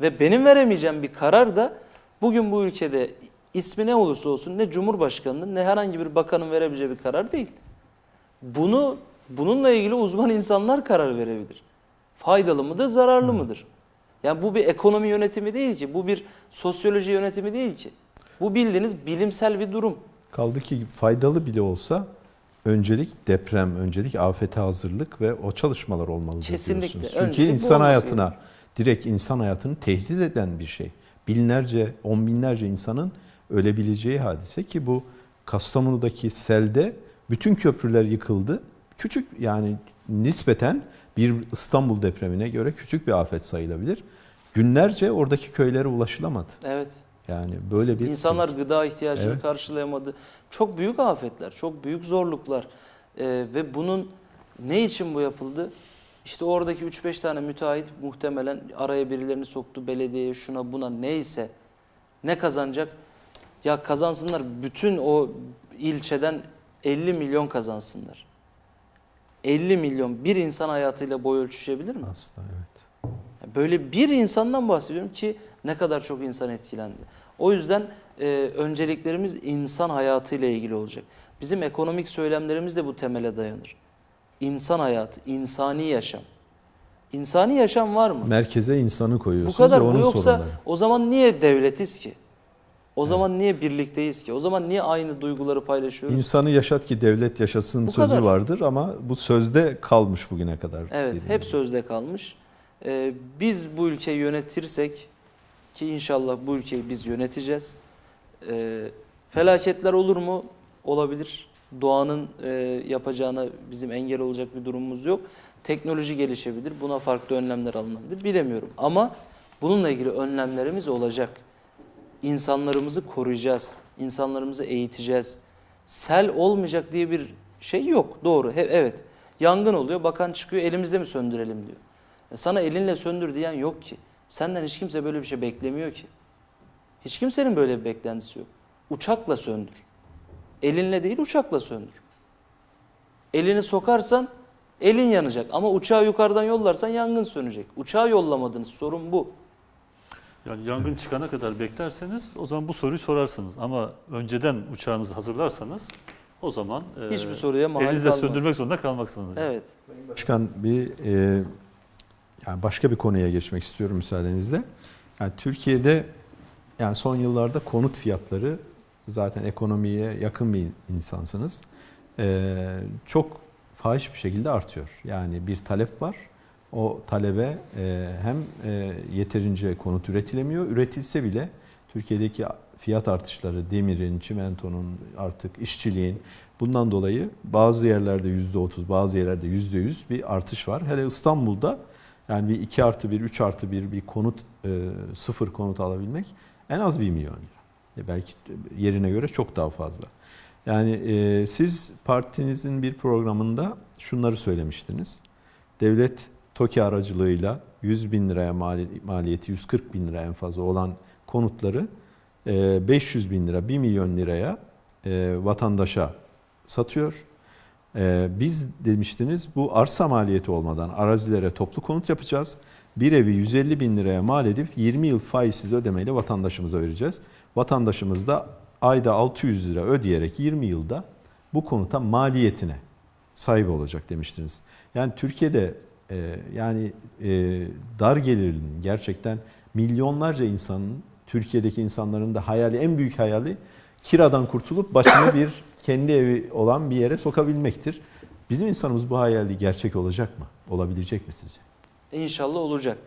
ve benim veremeyeceğim bir karar da bugün bu ülkede ismi ne olursa olsun ne Cumhurbaşkanı'nın ne herhangi bir bakanın verebileceği bir karar değil. Bunu bununla ilgili uzman insanlar karar verebilir. Faydalı mıdır, zararlı mıdır? Yani bu bir ekonomi yönetimi değil ki, bu bir sosyoloji yönetimi değil ki. Bu bildiğiniz bilimsel bir durum. Kaldı ki faydalı bile olsa öncelik deprem, öncelik afete hazırlık ve o çalışmalar olmalıdır Kesinlikle. diyorsunuz. Çünkü Öncelik insan hayatına, direkt insan hayatını tehdit eden bir şey. Binlerce, on binlerce insanın ölebileceği hadise ki bu Kastamonu'daki selde bütün köprüler yıkıldı. Küçük yani nispeten bir İstanbul depremine göre küçük bir afet sayılabilir. Günlerce oradaki köylere ulaşılamadı. Evet. Yani böyle bir İnsanlar gıda ihtiyacını Evet. karşılayamadı. Çok büyük afetler, çok büyük zorluklar. Ee, ve bunun ne için bu yapıldı? İşte oradaki 3-5 tane müteahhit muhtemelen araya birilerini soktu, belediyeye şuna buna neyse. Ne kazanacak? Ya kazansınlar bütün o ilçeden 50 milyon kazansınlar. 50 milyon bir insan hayatıyla boy ölçüşebilir mi? Aslında evet. Böyle bir insandan bahsediyorum ki ne kadar çok insan etkilendi. O yüzden e, önceliklerimiz insan hayatıyla ilgili olacak. Bizim ekonomik söylemlerimiz de bu temele dayanır. İnsan hayatı, insani yaşam. İnsani yaşam var mı? Merkeze insanı Bu koyuyorsunuz kadar. ve Bu onun yoksa sorunları. o zaman niye devletiz ki? O zaman niye birlikteyiz ki? O zaman niye aynı duyguları paylaşıyoruz? İnsanı yaşat ki devlet yaşasın Bu sözü kadar. vardır ama bu sözde kalmış bugüne kadar. Evet, hep gibi. sözde kalmış. Ee, biz bu ülkeyi yönetirsek ki inşallah bu ülkeyi biz yöneteceğiz. Ee, felaketler olur mu? Olabilir. Doğanın e, yapacağına bizim engel olacak bir durumumuz yok. Teknoloji gelişebilir. Buna farklı önlemler alınabilir. Bilemiyorum. Ama bununla ilgili önlemlerimiz olacak. İnsanlarımızı koruyacağız. İnsanlarımızı eğiteceğiz. Sel olmayacak diye bir şey yok. Doğru. He- evet. Yangın oluyor. Bakan çıkıyor. Elimizde mi söndürelim diyor. E sana elinle söndür diyen yok ki. Senden hiç kimse böyle bir şey beklemiyor ki. Hiç kimsenin böyle bir beklentisi yok. Uçakla söndür. Elinle değil uçakla söndür. Elini sokarsan elin yanacak ama uçağı yukarıdan yollarsan yangın sönecek. Uçağı yollamadınız sorun bu. Yani yangın çıkana kadar beklerseniz o zaman bu soruyu sorarsınız. Ama önceden uçağınızı hazırlarsanız o zaman e, Hiçbir soruya mahal elinizle kalmaz. söndürmek zorunda kalmaksınız. yani. Evet. Başkan bir e, yani başka bir konuya geçmek istiyorum müsaadenizle. Yani Türkiye'de yani son yıllarda konut fiyatları zaten ekonomiye yakın bir insansınız. E, çok fahiş bir şekilde artıyor. Yani bir talep var. O talebe e, hem e, yeterince konut üretilemiyor. Üretilse bile Türkiye'deki fiyat artışları demirin, çimentonun, artık işçiliğin bundan dolayı bazı yerlerde %30, bazı yerlerde %100 bir artış var. Hele İstanbul'da yani bir 2 artı 1, 3 artı 1 bir konut, e, sıfır konut alabilmek en az 1 milyon lira. E belki yerine göre çok daha fazla. Yani e, siz partinizin bir programında şunları söylemiştiniz. Devlet TOKİ aracılığıyla 100 bin liraya mali, maliyeti 140 bin lira en fazla olan konutları e, 500 bin lira 1 milyon liraya e, vatandaşa satıyor. E, biz demiştiniz bu arsa maliyeti olmadan arazilere toplu konut yapacağız. Bir evi 150 bin liraya mal edip 20 yıl faizsiz ödemeyle vatandaşımıza vereceğiz. Vatandaşımız da ayda 600 lira ödeyerek 20 yılda bu konuta maliyetine sahip olacak demiştiniz. Yani Türkiye'de e, yani e, dar gelirlinin gerçekten milyonlarca insanın Türkiye'deki insanların da hayali en büyük hayali kiradan kurtulup başına bir kendi evi olan bir yere sokabilmektir. Bizim insanımız bu hayali gerçek olacak mı? Olabilecek mi sizce? İnşallah olacak.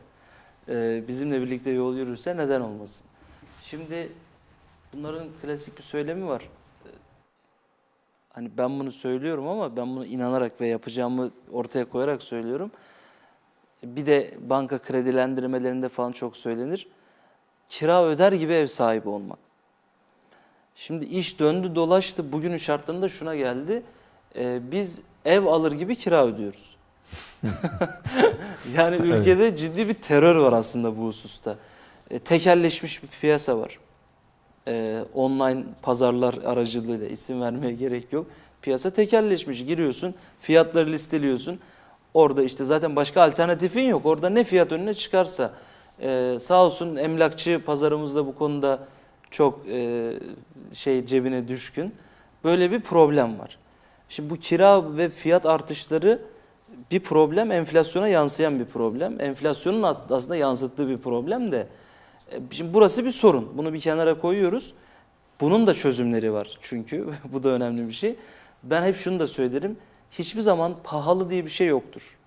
Ee, bizimle birlikte yol yürürse neden olmasın? Şimdi bunların klasik bir söylemi var. Ee, Hani ben bunu söylüyorum ama ben bunu inanarak ve yapacağımı ortaya koyarak söylüyorum. Bir de banka kredilendirmelerinde falan çok söylenir. Kira öder gibi ev sahibi olmak. Şimdi iş döndü dolaştı bugünün şartlarında şuna geldi. Ee, biz ev alır gibi kira ödüyoruz. yani Evet. ülkede ciddi bir terör var aslında bu hususta. E, tekelleşmiş bir piyasa var. E, online pazarlar aracılığıyla isim vermeye gerek yok. Piyasa tekelleşmiş. Giriyorsun, fiyatları listeliyorsun. Orada işte zaten başka alternatifin yok. Orada ne fiyat önüne çıkarsa. E, sağ olsun emlakçı pazarımızda bu konuda çok e, şey cebine düşkün. Böyle bir problem var. Şimdi bu kira ve fiyat artışları bir problem, enflasyona yansıyan bir problem. Enflasyonun aslında yansıttığı bir problem de. E, Şimdi burası bir sorun. Bunu bir kenara koyuyoruz. Bunun da çözümleri var çünkü. Bu da önemli bir şey. Ben hep şunu da söylerim. Hiçbir zaman pahalı diye bir şey yoktur.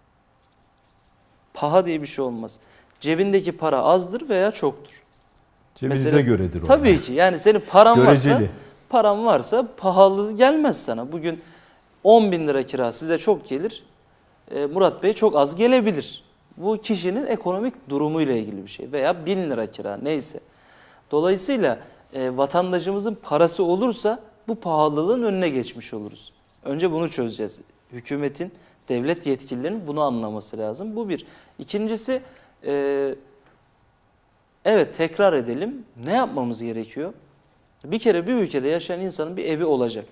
Paha diye bir şey olmaz. Cebindeki para azdır veya çoktur. Cebinize Mesela- göredir o. Tabii ki. Yani senin paran varsa, Göreceli. paran varsa pahalı gelmez sana. Bugün 10 bin lira kira size çok gelir. E, Murat Bey çok az gelebilir. Bu kişinin ekonomik durumuyla ilgili bir şey. Veya 1000 lira kira neyse. Dolayısıyla e, vatandaşımızın parası olursa bu pahalılığın önüne geçmiş oluruz. Önce bunu çözeceğiz. Hükümetin, devlet yetkililerinin bunu anlaması lazım. Bu bir. İkincisi, e, evet tekrar edelim. Ne yapmamız gerekiyor? Bir kere bir ülkede yaşayan insanın bir evi olacak.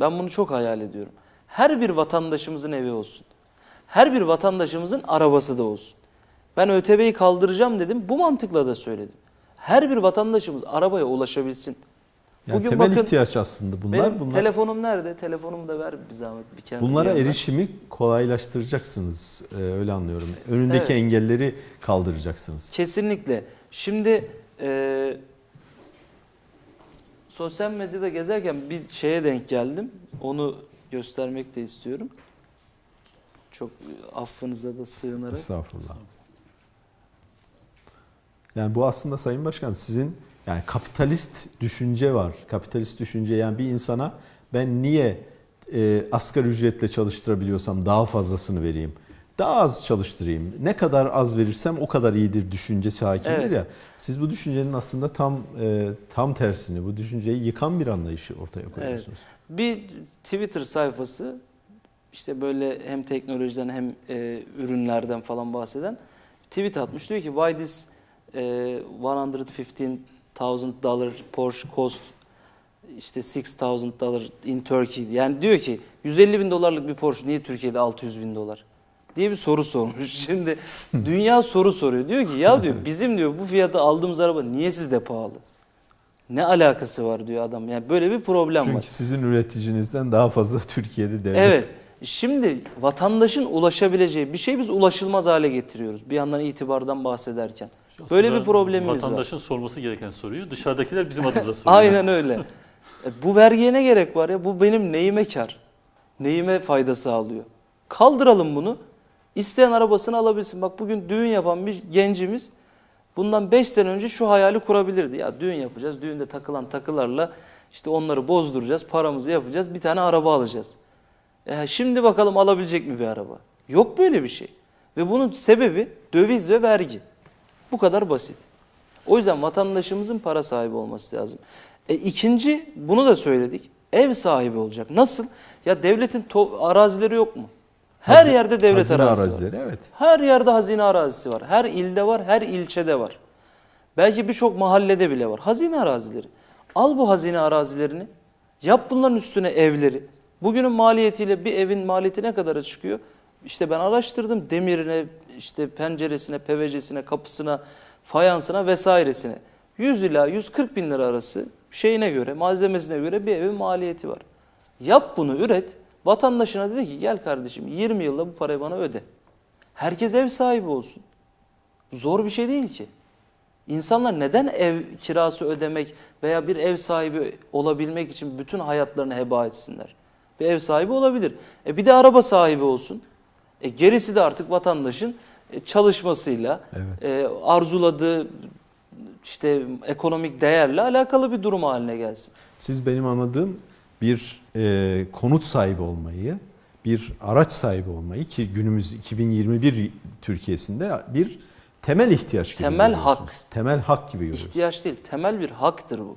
Ben bunu çok hayal ediyorum. Her bir vatandaşımızın evi olsun. Her bir vatandaşımızın arabası da olsun. Ben ÖTV'yi kaldıracağım dedim. Bu mantıkla da söyledim. Her bir vatandaşımız arabaya ulaşabilsin. Yani Bugün temel bakın, ihtiyaç aslında bunlar. Benim bunlar telefonum nerede? Telefonumu da ver bir zahmet. Bir kenara bunlara bir erişimi kolaylaştıracaksınız. Ee, öyle anlıyorum. Önündeki Evet. engelleri kaldıracaksınız. Kesinlikle. Şimdi e, sosyal medyada gezerken bir şeye denk geldim. Onu göstermek de istiyorum. Çok affınıza da sığınarak. Estağfurullah. Yani bu aslında Sayın Başkan sizin yani kapitalist düşünce var. Kapitalist düşünce yani bir insana ben niye e, asgari ücretle çalıştırabiliyorsam daha fazlasını vereyim. Daha az çalıştırayım. Ne kadar az verirsem o kadar iyidir düşüncesi hakimdir Evet. ya. Siz bu düşüncenin aslında tam e, tam tersini, bu düşünceyi yıkan bir anlayışı ortaya koyuyorsunuz. Bir Twitter sayfası işte böyle hem teknolojiden hem e, ürünlerden falan bahseden tweet atmış. Diyor ki why this e, 115,000 dollar Porsche cost işte 6,000 dollar in Turkey. Yani diyor ki 150 bin dolarlık bir Porsche niye Türkiye'de 600 bin dolar? diye bir soru sormuş. Şimdi dünya soru soruyor. Diyor ki ya diyor bizim diyor bu fiyata aldığımız araba niye sizde pahalı? Ne alakası var diyor adam. Yani böyle bir problem var. Çünkü sizin üreticinizden daha fazla Türkiye'de devlet Evet. Şimdi vatandaşın ulaşabileceği bir şey biz ulaşılmaz hale getiriyoruz. Bir yandan itibardan bahsederken. Böyle Aslında bir problemimiz var. Vatandaşın sorması gereken soruyu dışarıdakiler bizim adımıza soruyor. Aynen öyle. E, bu vergiye ne gerek var ya? Bu benim neyime kar? Neyime fayda sağlıyor? Kaldıralım bunu. İsteyen arabasını alabilsin. Bak bugün düğün yapan bir gencimiz bundan 5 sene önce şu hayali kurabilirdi. Ya düğün yapacağız. Düğünde takılan takılarla işte onları bozduracağız. Paramızı yapacağız. Bir tane araba alacağız. E, şimdi bakalım alabilecek mi bir araba? Yok böyle bir şey. Ve bunun sebebi döviz ve vergi. Bu kadar basit. O yüzden vatandaşımızın para sahibi olması lazım. E, ikinci, bunu da söyledik. Ev sahibi olacak. Nasıl? Ya devletin arazileri yok mu? Her Hazi- yerde devlet hazine arazisi var. arazileri evet. Her yerde hazine arazisi var. Her ilde var, her ilçede var. Belki birçok mahallede bile var. Hazine arazileri. Al bu hazine arazilerini. Yap bunların üstüne evleri. Bugünün maliyetiyle bir evin maliyeti ne kadara çıkıyor? İşte ben araştırdım demirine, işte penceresine, PVC'sine, kapısına, fayansına vesairesine. 100 ila 140 bin lira arası şeyine göre, malzemesine göre bir evin maliyeti var. Yap bunu üret. Vatandaşına dedi ki gel kardeşim 20 yılda bu parayı bana öde. Herkes ev sahibi olsun. Zor bir şey değil ki. İnsanlar neden ev kirası ödemek veya bir ev sahibi olabilmek için bütün hayatlarını heba etsinler? Bir ev sahibi olabilir. E bir de araba sahibi olsun. E gerisi de artık vatandaşın e, çalışmasıyla, Evet. e, arzuladığı işte ekonomik değerle alakalı bir durum haline gelsin. Siz benim anladığım bir e, konut sahibi olmayı, bir araç sahibi olmayı ki günümüz 2021 Türkiye'sinde bir temel ihtiyaç gibi Temel hak. Temel hak gibi görüyorsunuz. İhtiyaç değil, temel bir haktır bu.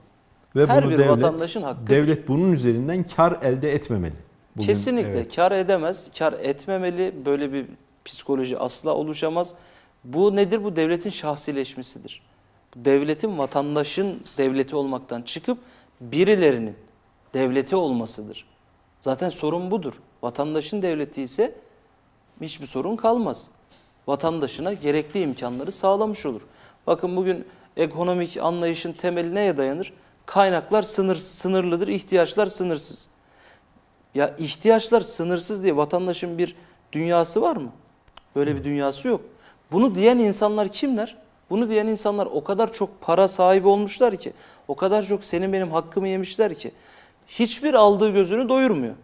Ve her bunu bir devlet, vatandaşın hakkıdır. devlet bunun üzerinden kar elde etmemeli. Bugün, Kesinlikle evet. kar edemez, kar etmemeli. Böyle bir psikoloji asla oluşamaz. Bu nedir? Bu devletin şahsileşmesidir. Devletin vatandaşın devleti olmaktan çıkıp birilerinin devleti olmasıdır. Zaten sorun budur. Vatandaşın devleti ise hiçbir sorun kalmaz. Vatandaşına gerekli imkanları sağlamış olur. Bakın bugün ekonomik anlayışın temeli neye dayanır? Kaynaklar sınır, sınırlıdır, ihtiyaçlar sınırsız. Ya ihtiyaçlar sınırsız diye vatandaşın bir dünyası var mı? Böyle bir dünyası yok. Bunu diyen insanlar kimler? Bunu diyen insanlar o kadar çok para sahibi olmuşlar ki, o kadar çok senin benim hakkımı yemişler ki hiçbir aldığı gözünü doyurmuyor.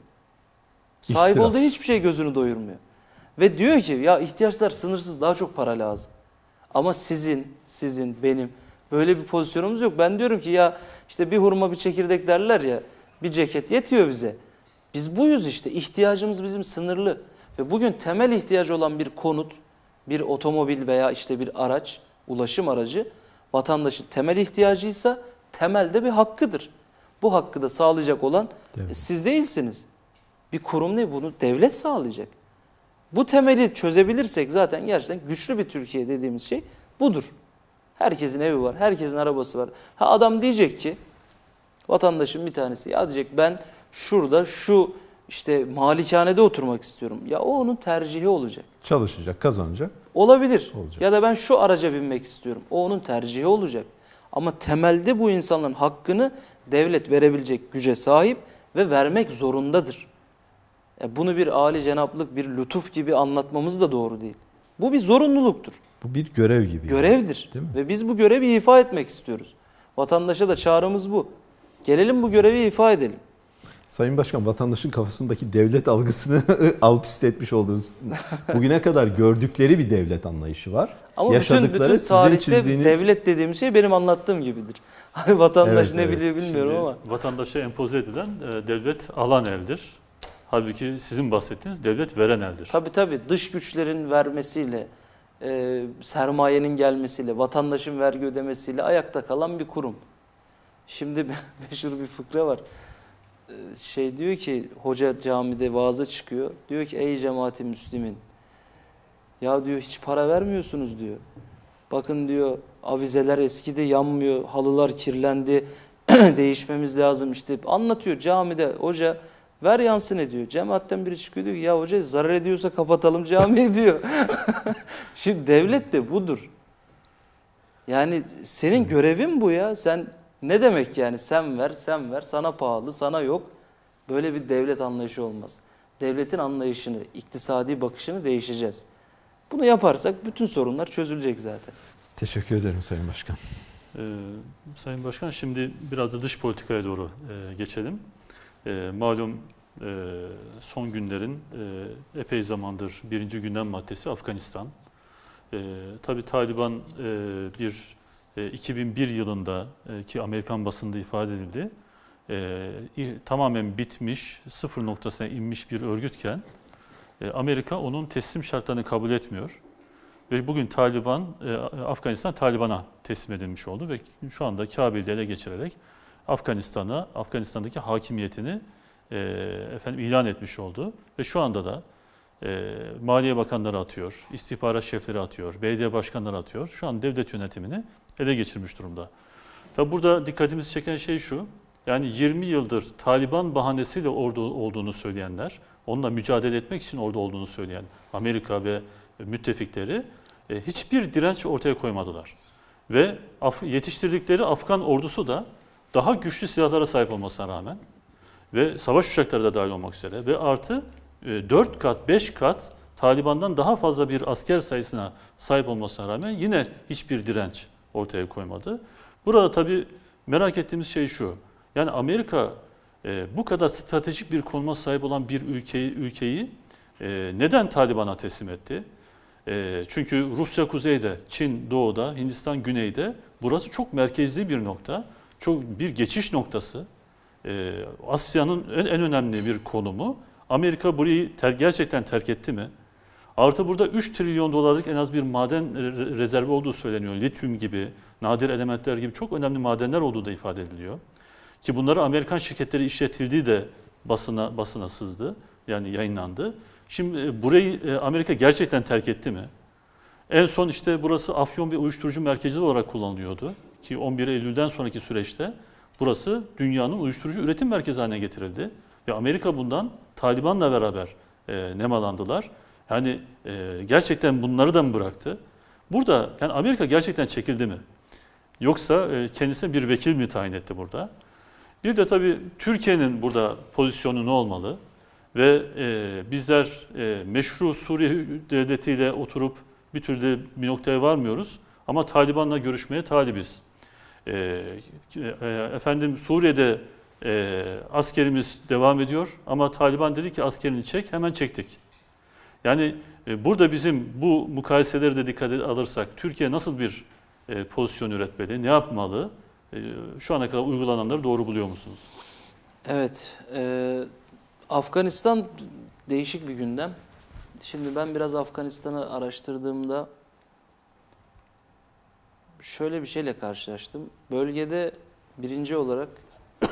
Sahip İhtiras. olduğu hiçbir şey gözünü doyurmuyor. Ve diyor ki ya ihtiyaçlar sınırsız daha çok para lazım. Ama sizin, sizin, benim böyle bir pozisyonumuz yok. Ben diyorum ki ya işte bir hurma bir çekirdek derler ya bir ceket yetiyor bize. Biz buyuz işte ihtiyacımız bizim sınırlı. Ve bugün temel ihtiyacı olan bir konut, bir otomobil veya işte bir araç, ulaşım aracı vatandaşın temel ihtiyacıysa temelde bir hakkıdır. Bu hakkı da sağlayacak olan e, siz değilsiniz. Bir kurum ne bunu devlet sağlayacak. Bu temeli çözebilirsek zaten gerçekten güçlü bir Türkiye dediğimiz şey budur. Herkesin evi var, herkesin arabası var. Ha adam diyecek ki vatandaşın bir tanesi ya diyecek ben şurada şu işte malikanede oturmak istiyorum. Ya o onun tercihi olacak. Çalışacak, kazanacak. Olabilir. Olacak. Ya da ben şu araca binmek istiyorum. O onun tercihi olacak. Ama temelde bu insanların hakkını devlet verebilecek güce sahip ve vermek zorundadır. E bunu bir âli cenaplık, bir lütuf gibi anlatmamız da doğru değil. Bu bir zorunluluktur, Bu bir görev gibi. yani. görevdir. Değil mi? Ve biz bu görevi ifa etmek istiyoruz. Vatandaşa da çağrımız bu. Gelelim bu görevi ifa edelim. Sayın Başkan vatandaşın kafasındaki devlet algısını alt üst etmiş oldunuz. Bugüne kadar gördükleri bir devlet anlayışı var. Ama bütün, Yaşadıkları bütün sizin tarihte çizdiğiniz devlet dediğim şey benim anlattığım gibidir. Hani vatandaş Evet, ne evet. biliyor bilmiyorum Şimdi ama. Vatandaşa empoze edilen e, devlet alan eldir. Halbuki sizin bahsettiğiniz devlet veren eldir. Tabii tabii dış güçlerin vermesiyle, e, sermayenin gelmesiyle, vatandaşın vergi ödemesiyle ayakta kalan bir kurum. Şimdi meşhur bir fıkra var. E, şey diyor ki hoca camide vaaza çıkıyor. Diyor ki ey cemaati müslimin. Ya diyor hiç para vermiyorsunuz diyor. Bakın diyor avizeler eskidi yanmıyor, halılar kirlendi, değişmemiz lazım işte. Anlatıyor camide hoca ver yansın ediyor. Cemaatten biri çıkıyor diyor ki ya hoca zarar ediyorsa kapatalım camiyi diyor. Şimdi devlet de budur. Yani senin görevin bu ya. Sen ne demek yani sen ver sen ver sana pahalı sana yok. Böyle bir devlet anlayışı olmaz. Devletin anlayışını, iktisadi bakışını değişeceğiz. Bunu yaparsak bütün sorunlar çözülecek zaten. Teşekkür ederim Sayın Başkan. Ee, Sayın Başkan şimdi biraz da dış politikaya doğru e, geçelim. E, malum e, son günlerin e, epey zamandır birinci gündem maddesi Afganistan. E, tabii Taliban e, bir e, 2001 yılında e, ki Amerikan basında ifade edildi. E, tamamen bitmiş, sıfır noktasına inmiş bir örgütken e, Amerika onun teslim şartlarını kabul etmiyor. Ve bugün Taliban, e, Afganistan Taliban'a teslim edilmiş oldu ve şu anda Kabil'de ele geçirerek Afganistan'a, Afganistan'daki hakimiyetini e, efendim ilan etmiş oldu. Ve şu anda da e, Maliye Bakanları atıyor, istihbarat şefleri atıyor, belediye başkanları atıyor. Şu an devlet yönetimini ele geçirmiş durumda. Tabi burada dikkatimizi çeken şey şu, yani 20 yıldır Taliban bahanesiyle orada olduğunu söyleyenler, onunla mücadele etmek için orada olduğunu söyleyen Amerika ve müttefikleri e, hiçbir direnç ortaya koymadılar. Ve yetiştirdikleri Afgan ordusu da daha güçlü silahlara sahip olmasına rağmen ve savaş uçakları da dahil olmak üzere ve artı 4 kat 5 kat Taliban'dan daha fazla bir asker sayısına sahip olmasına rağmen yine hiçbir direnç ortaya koymadı. Burada tabii merak ettiğimiz şey şu. Yani Amerika e, bu kadar stratejik bir konuma sahip olan bir ülkeyi, ülkeyi e, neden Taliban'a teslim etti? E, çünkü Rusya kuzeyde, Çin doğuda, Hindistan güneyde burası çok merkezli bir nokta. Çok bir geçiş noktası. E, Asya'nın en, en önemli bir konumu. Amerika burayı ter, gerçekten terk etti mi? Artı burada 3 trilyon dolarlık en az bir maden re- rezervi olduğu söyleniyor. Lityum gibi, nadir elementler gibi çok önemli madenler olduğu da ifade ediliyor. Ki bunları Amerikan şirketleri işletildiği de basına basına sızdı. Yani yayınlandı. Şimdi e, burayı e, Amerika gerçekten terk etti mi? En son işte burası afyon ve uyuşturucu merkezi olarak kullanılıyordu. Ki 11 Eylül'den sonraki süreçte burası dünyanın uyuşturucu üretim merkezi haline getirildi. Ve Amerika bundan Taliban'la beraber e, nemalandılar. Yani e, gerçekten bunları da mı bıraktı? Burada yani Amerika gerçekten çekildi mi? Yoksa e, kendisine bir vekil mi tayin etti burada? Bir de tabii Türkiye'nin burada pozisyonu ne olmalı? Ve e, bizler e, meşru Suriye devletiyle oturup bir türlü bir noktaya varmıyoruz. Ama Taliban'la görüşmeye talibiz. E, e, efendim Suriye'de e, askerimiz devam ediyor ama Taliban dedi ki askerini çek, hemen çektik. Yani e, burada bizim bu mukayeseleri de dikkate alırsak Türkiye nasıl bir e, pozisyon üretmeli, ne yapmalı? E, şu ana kadar uygulananları doğru buluyor musunuz? Evet, e, Afganistan değişik bir gündem. Şimdi ben biraz Afganistan'ı araştırdığımda şöyle bir şeyle karşılaştım. Bölgede birinci olarak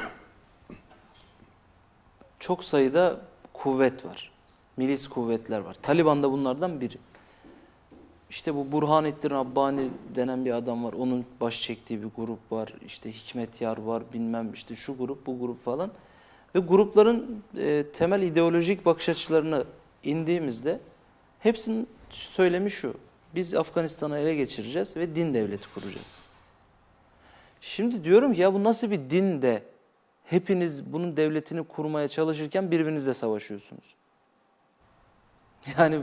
çok sayıda kuvvet var. Milis kuvvetler var. Taliban da bunlardan biri. İşte bu Burhanettin Rabbani denen bir adam var. Onun baş çektiği bir grup var. İşte Hikmet Yar var bilmem işte şu grup bu grup falan. Ve grupların e, temel ideolojik bakış açılarını indiğimizde hepsinin söylemi şu. Biz Afganistan'ı ele geçireceğiz ve din devleti kuracağız. Şimdi diyorum ki ya bu nasıl bir din de hepiniz bunun devletini kurmaya çalışırken birbirinizle savaşıyorsunuz. Yani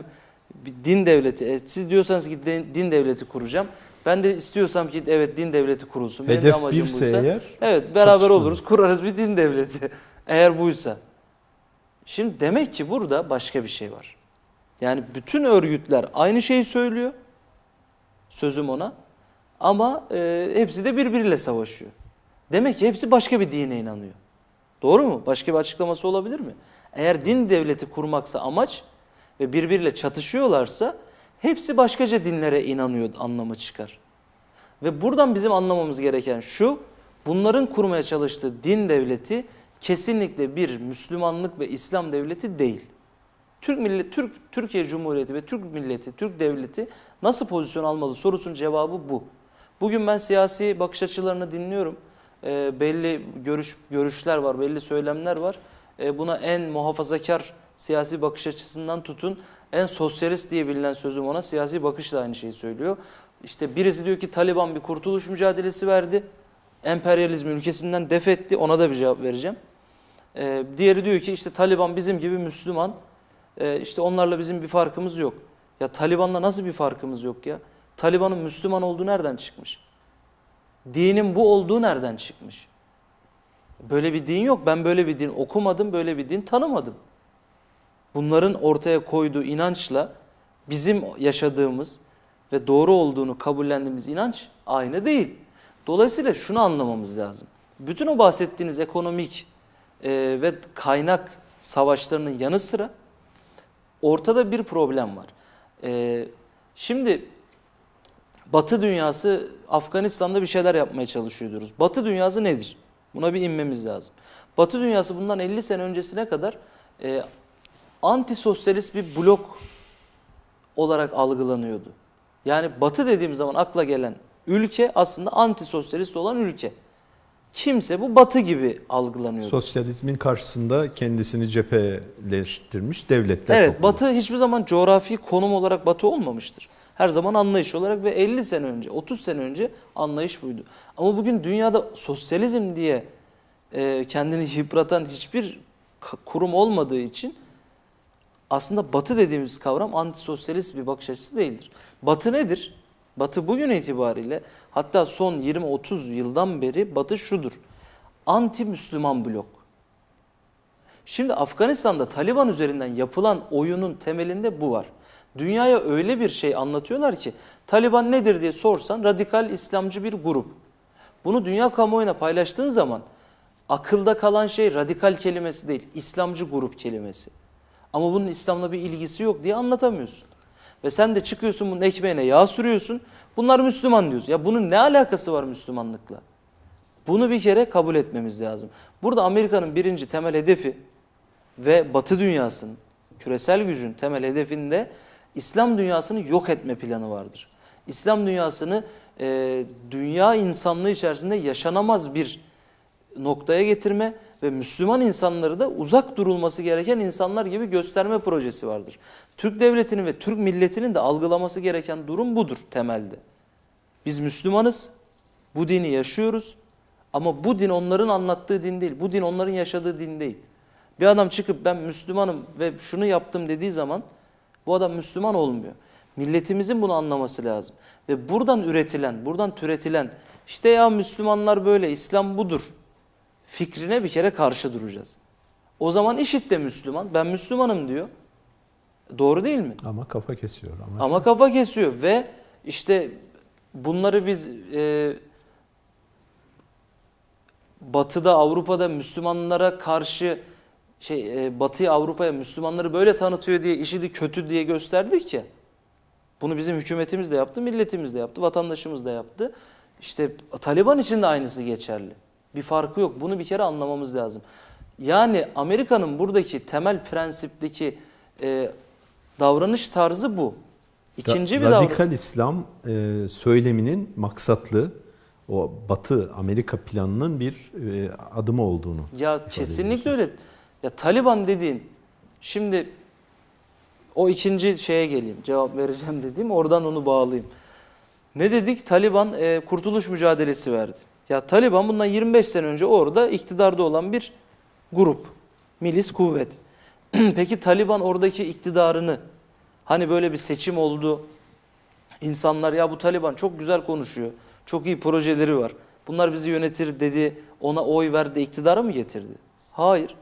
bir din devleti. e, siz diyorsanız ki din, devleti kuracağım. Ben de istiyorsam ki evet din devleti kurulsun. Benim Hedef amacım birse buysa. eğer Evet beraber çatışma oluruz kurarız bir din devleti. Eğer buysa. Şimdi demek ki burada başka bir şey var. Yani bütün örgütler aynı şeyi söylüyor. Sözüm ona. Ama e, hepsi de birbiriyle savaşıyor. Demek ki hepsi başka bir dine inanıyor. Doğru mu? Başka bir açıklaması olabilir mi? Eğer din devleti kurmaksa amaç ve birbiriyle çatışıyorlarsa hepsi başkaca dinlere inanıyor anlamı çıkar. Ve buradan bizim anlamamız gereken şu, bunların kurmaya çalıştığı din devleti kesinlikle bir Müslümanlık ve İslam devleti değil. Türk millet, Türk Türkiye Cumhuriyeti ve Türk milleti, Türk devleti nasıl pozisyon almalı sorusunun cevabı bu. Bugün ben siyasi bakış açılarını dinliyorum. Ee, belli görüş görüşler var, belli söylemler var. Ee, buna en muhafazakar siyasi bakış açısından tutun, en sosyalist diye bilinen sözüm ona siyasi bakış da aynı şeyi söylüyor. İşte birisi diyor ki Taliban bir kurtuluş mücadelesi verdi. Emperyalizmi ülkesinden def etti. Ona da bir cevap vereceğim. Ee, diğeri diyor ki işte Taliban bizim gibi Müslüman. Ee, işte onlarla bizim bir farkımız yok. Ya Taliban'la nasıl bir farkımız yok ya? Taliban'ın Müslüman olduğu nereden çıkmış? Dinin bu olduğu nereden çıkmış? Böyle bir din yok. Ben böyle bir din okumadım, böyle bir din tanımadım. Bunların ortaya koyduğu inançla bizim yaşadığımız ve doğru olduğunu kabullendiğimiz inanç aynı değil. Dolayısıyla şunu anlamamız lazım. Bütün o bahsettiğiniz ekonomik e, ve kaynak savaşlarının yanı sıra ortada bir problem var. E, şimdi Batı dünyası Afganistan'da bir şeyler yapmaya çalışıyor. Batı dünyası nedir? Buna bir inmemiz lazım. Batı dünyası bundan 50 sene öncesine kadar e, antisosyalist bir blok olarak algılanıyordu. Yani Batı dediğim zaman akla gelen ülke aslında antisosyalist olan ülke. Kimse bu Batı gibi algılanıyordu. sosyalizmin karşısında kendisini cepheleştirmiş devletler Evet topluluğu. Batı hiçbir zaman coğrafi konum olarak Batı olmamıştır. Her zaman anlayış olarak ve 50 sene önce, 30 sene önce anlayış buydu. Ama bugün dünyada sosyalizm diye e, kendini yıpratan hiçbir kurum olmadığı için aslında Batı dediğimiz kavram antisosyalist bir bakış açısı değildir. Batı nedir? Batı bugün itibariyle hatta son 20-30 yıldan beri Batı şudur. Anti-Müslüman blok. Şimdi Afganistan'da Taliban üzerinden yapılan oyunun temelinde bu var. Dünyaya öyle bir şey anlatıyorlar ki Taliban nedir diye sorsan radikal İslamcı bir grup. Bunu dünya kamuoyuna paylaştığın zaman akılda kalan şey radikal kelimesi değil, İslamcı grup kelimesi. Ama bunun İslam'la bir ilgisi yok diye anlatamıyorsun. Ve sen de çıkıyorsun bunun ekmeğine yağ sürüyorsun. Bunlar Müslüman diyorsun. Ya bunun ne alakası var Müslümanlıkla? Bunu bir kere kabul etmemiz lazım. Burada Amerika'nın birinci temel hedefi ve Batı dünyasının küresel gücün temel hedefinde İslam dünyasını yok etme planı vardır. İslam dünyasını e, dünya insanlığı içerisinde yaşanamaz bir noktaya getirme ve Müslüman insanları da uzak durulması gereken insanlar gibi gösterme projesi vardır. Türk devletinin ve Türk milletinin de algılaması gereken durum budur temelde. Biz Müslümanız, bu dini yaşıyoruz ama bu din onların anlattığı din değil, bu din onların yaşadığı din değil. Bir adam çıkıp ben Müslümanım ve şunu yaptım dediği zaman bu adam Müslüman olmuyor. Milletimizin bunu anlaması lazım. Ve buradan üretilen, buradan türetilen işte ya Müslümanlar böyle, İslam budur fikrine bir kere karşı duracağız. O zaman IŞİD de Müslüman, ben Müslümanım diyor. Doğru değil mi? Ama kafa kesiyor. Ama, Ama kafa kesiyor ve işte bunları biz e, Batı'da, Avrupa'da Müslümanlara karşı şey e, Batı'ya, Avrupa'ya Müslümanları böyle tanıtıyor diye IŞİD'i kötü diye gösterdik ya. Bunu bizim hükümetimiz de yaptı, milletimiz de yaptı, vatandaşımız da yaptı. İşte Taliban için de aynısı geçerli. Bir farkı yok. Bunu bir kere anlamamız lazım. Yani Amerika'nın buradaki temel prensipteki e, davranış tarzı bu. İkinci bir. Radikal İslam e, söyleminin maksatlı o Batı Amerika planının bir e, adımı olduğunu. Ya kesinlikle öyle. Ya Taliban dediğin şimdi o ikinci şeye geleyim. Cevap vereceğim dediğim oradan onu bağlayayım. Ne dedik? Taliban e, kurtuluş mücadelesi verdi. Ya Taliban bundan 25 sene önce orada iktidarda olan bir grup. Milis kuvvet. Peki Taliban oradaki iktidarını hani böyle bir seçim oldu. İnsanlar ya bu Taliban çok güzel konuşuyor. Çok iyi projeleri var. Bunlar bizi yönetir dedi. Ona oy verdi iktidara mı getirdi? Hayır.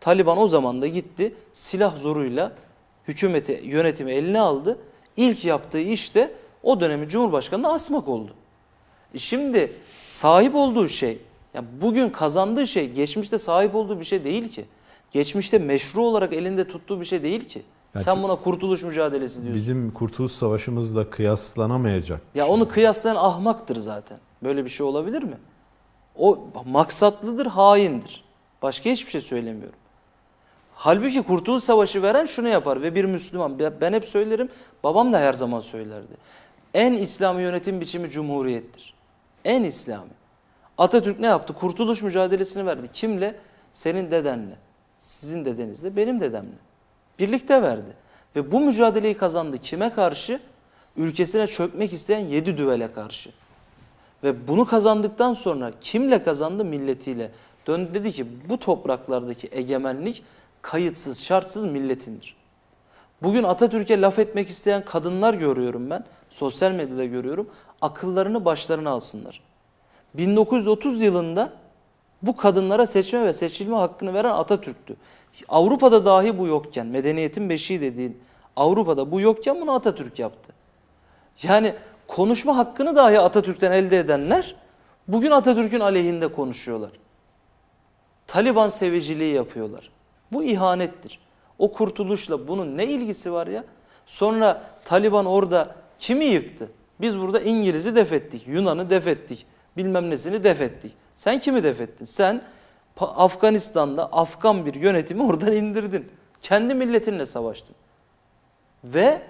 Taliban o zaman da gitti silah zoruyla hükümeti yönetimi eline aldı. İlk yaptığı iş de o dönemin Cumhurbaşkanı'nı asmak oldu. E Şimdi sahip olduğu şey, ya bugün kazandığı şey geçmişte sahip olduğu bir şey değil ki. Geçmişte meşru olarak elinde tuttuğu bir şey değil ki. Yani Sen buna kurtuluş mücadelesi diyorsun. Bizim Kurtuluş Savaşımızla kıyaslanamayacak. Ya onu kıyaslayan ahmaktır zaten. Böyle bir şey olabilir mi? O maksatlıdır, haindir. Başka hiçbir şey söylemiyorum. Halbuki Kurtuluş Savaşı veren şunu yapar ve bir Müslüman, ben hep söylerim, babam da her zaman söylerdi. En İslami yönetim biçimi cumhuriyettir. En İslami. Atatürk ne yaptı? Kurtuluş mücadelesini verdi. Kimle? Senin dedenle. Sizin dedenizle, benim dedemle. Birlikte verdi. Ve bu mücadeleyi kazandı. Kime karşı? Ülkesine çökmek isteyen yedi düvele karşı. Ve bunu kazandıktan sonra kimle kazandı? Milletiyle. Döndü dedi ki bu topraklardaki egemenlik kayıtsız, şartsız milletindir. Bugün Atatürk'e laf etmek isteyen kadınlar görüyorum ben. Sosyal medyada görüyorum. Akıllarını başlarına alsınlar. 1930 yılında bu kadınlara seçme ve seçilme hakkını veren Atatürk'tü. Avrupa'da dahi bu yokken, medeniyetin beşiği dediğin Avrupa'da bu yokken bunu Atatürk yaptı. Yani konuşma hakkını dahi Atatürk'ten elde edenler bugün Atatürk'ün aleyhinde konuşuyorlar. Taliban seviciliği yapıyorlar. Bu ihanettir. O kurtuluşla bunun ne ilgisi var ya? Sonra Taliban orada kimi yıktı? Biz burada İngiliz'i def ettik, Yunan'ı def ettik, bilmem nesini def ettik. Sen kimi def ettin? Sen Afganistan'da Afgan bir yönetimi oradan indirdin. Kendi milletinle savaştın. Ve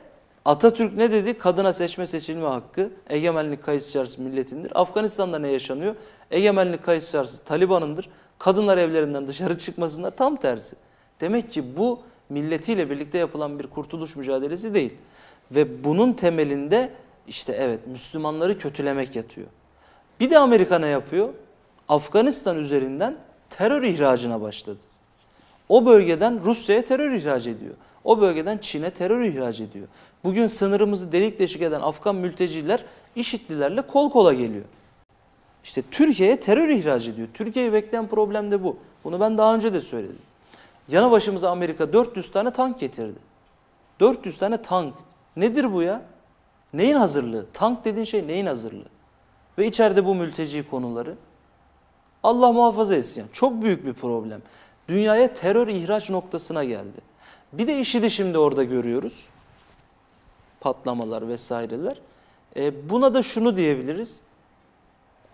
Atatürk ne dedi? Kadına seçme seçilme hakkı egemenlik kayıtsız şartsız milletindir. Afganistan'da ne yaşanıyor? Egemenlik kayıtsız şartsız Taliban'ındır. Kadınlar evlerinden dışarı çıkmasınlar tam tersi. Demek ki bu milletiyle birlikte yapılan bir kurtuluş mücadelesi değil. Ve bunun temelinde işte evet Müslümanları kötülemek yatıyor. Bir de Amerika ne yapıyor? Afganistan üzerinden terör ihracına başladı. O bölgeden Rusya'ya terör ihraç ediyor. O bölgeden Çin'e terör ihraç ediyor. Bugün sınırımızı delik deşik eden Afgan mülteciler IŞİD'lilerle kol kola geliyor. İşte Türkiye'ye terör ihraç ediyor. Türkiye'yi bekleyen problem de bu. Bunu ben daha önce de söyledim. Yanı başımıza Amerika 400 tane tank getirdi. 400 tane tank. Nedir bu ya? Neyin hazırlığı? Tank dediğin şey neyin hazırlığı? Ve içeride bu mülteci konuları. Allah muhafaza etsin. Çok büyük bir problem. Dünyaya terör ihraç noktasına geldi. Bir de işi de şimdi orada görüyoruz. Patlamalar vesaireler. E, buna da şunu diyebiliriz.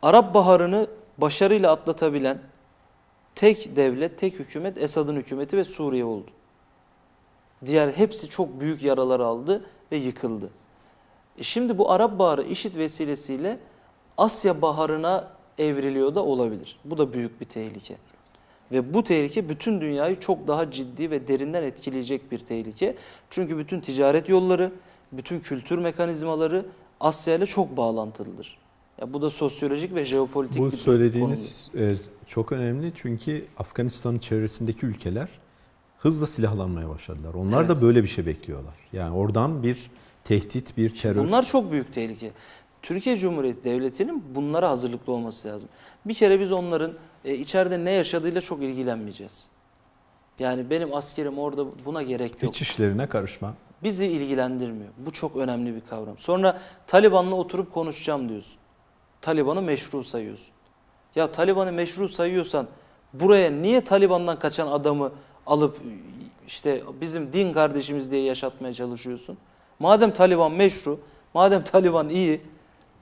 Arap Baharı'nı başarıyla atlatabilen tek devlet, tek hükümet Esad'ın hükümeti ve Suriye oldu. Diğer hepsi çok büyük yaralar aldı ve yıkıldı. E şimdi bu Arap Baharı işit vesilesiyle Asya Baharı'na evriliyor da olabilir. Bu da büyük bir tehlike. Ve bu tehlike bütün dünyayı çok daha ciddi ve derinden etkileyecek bir tehlike. Çünkü bütün ticaret yolları, bütün kültür mekanizmaları Asya ile çok bağlantılıdır. Ya bu da sosyolojik ve jeopolitik Bu bir söylediğiniz e, çok önemli çünkü Afganistan'ın çevresindeki ülkeler hızla silahlanmaya başladılar. Onlar Evet. da böyle bir şey bekliyorlar. Yani oradan bir tehdit, bir terör. Bunlar çok büyük tehlike. Türkiye Cumhuriyeti Devleti'nin bunlara hazırlıklı olması lazım. Bir kere biz onların e, içeride ne yaşadığıyla çok ilgilenmeyeceğiz. Yani benim askerim orada buna gerek yok. İç işlerine karışma. Bizi ilgilendirmiyor. Bu çok önemli bir kavram. Sonra Taliban'la oturup konuşacağım diyorsun. Taliban'ı meşru sayıyorsun. Ya Taliban'ı meşru sayıyorsan buraya niye Taliban'dan kaçan adamı alıp işte bizim din kardeşimiz diye yaşatmaya çalışıyorsun? Madem Taliban meşru, madem Taliban iyi,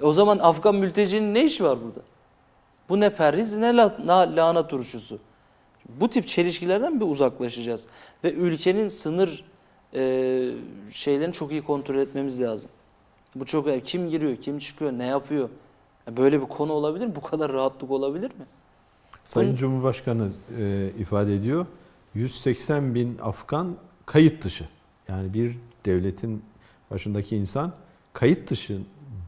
o zaman Afgan mültecinin ne işi var burada? Bu ne perhiz ne la, na- lahana turşusu. Bu tip çelişkilerden bir uzaklaşacağız. Ve ülkenin sınır e, şeylerini çok iyi kontrol etmemiz lazım. Bu çok. Kim giriyor, kim çıkıyor, ne yapıyor? Böyle bir konu olabilir mi? Bu kadar rahatlık olabilir mi? Sayın Bunun- Cumhurbaşkanı e, ifade ediyor. 180 bin Afgan kayıt dışı. Yani bir devletin başındaki insan kayıt dışı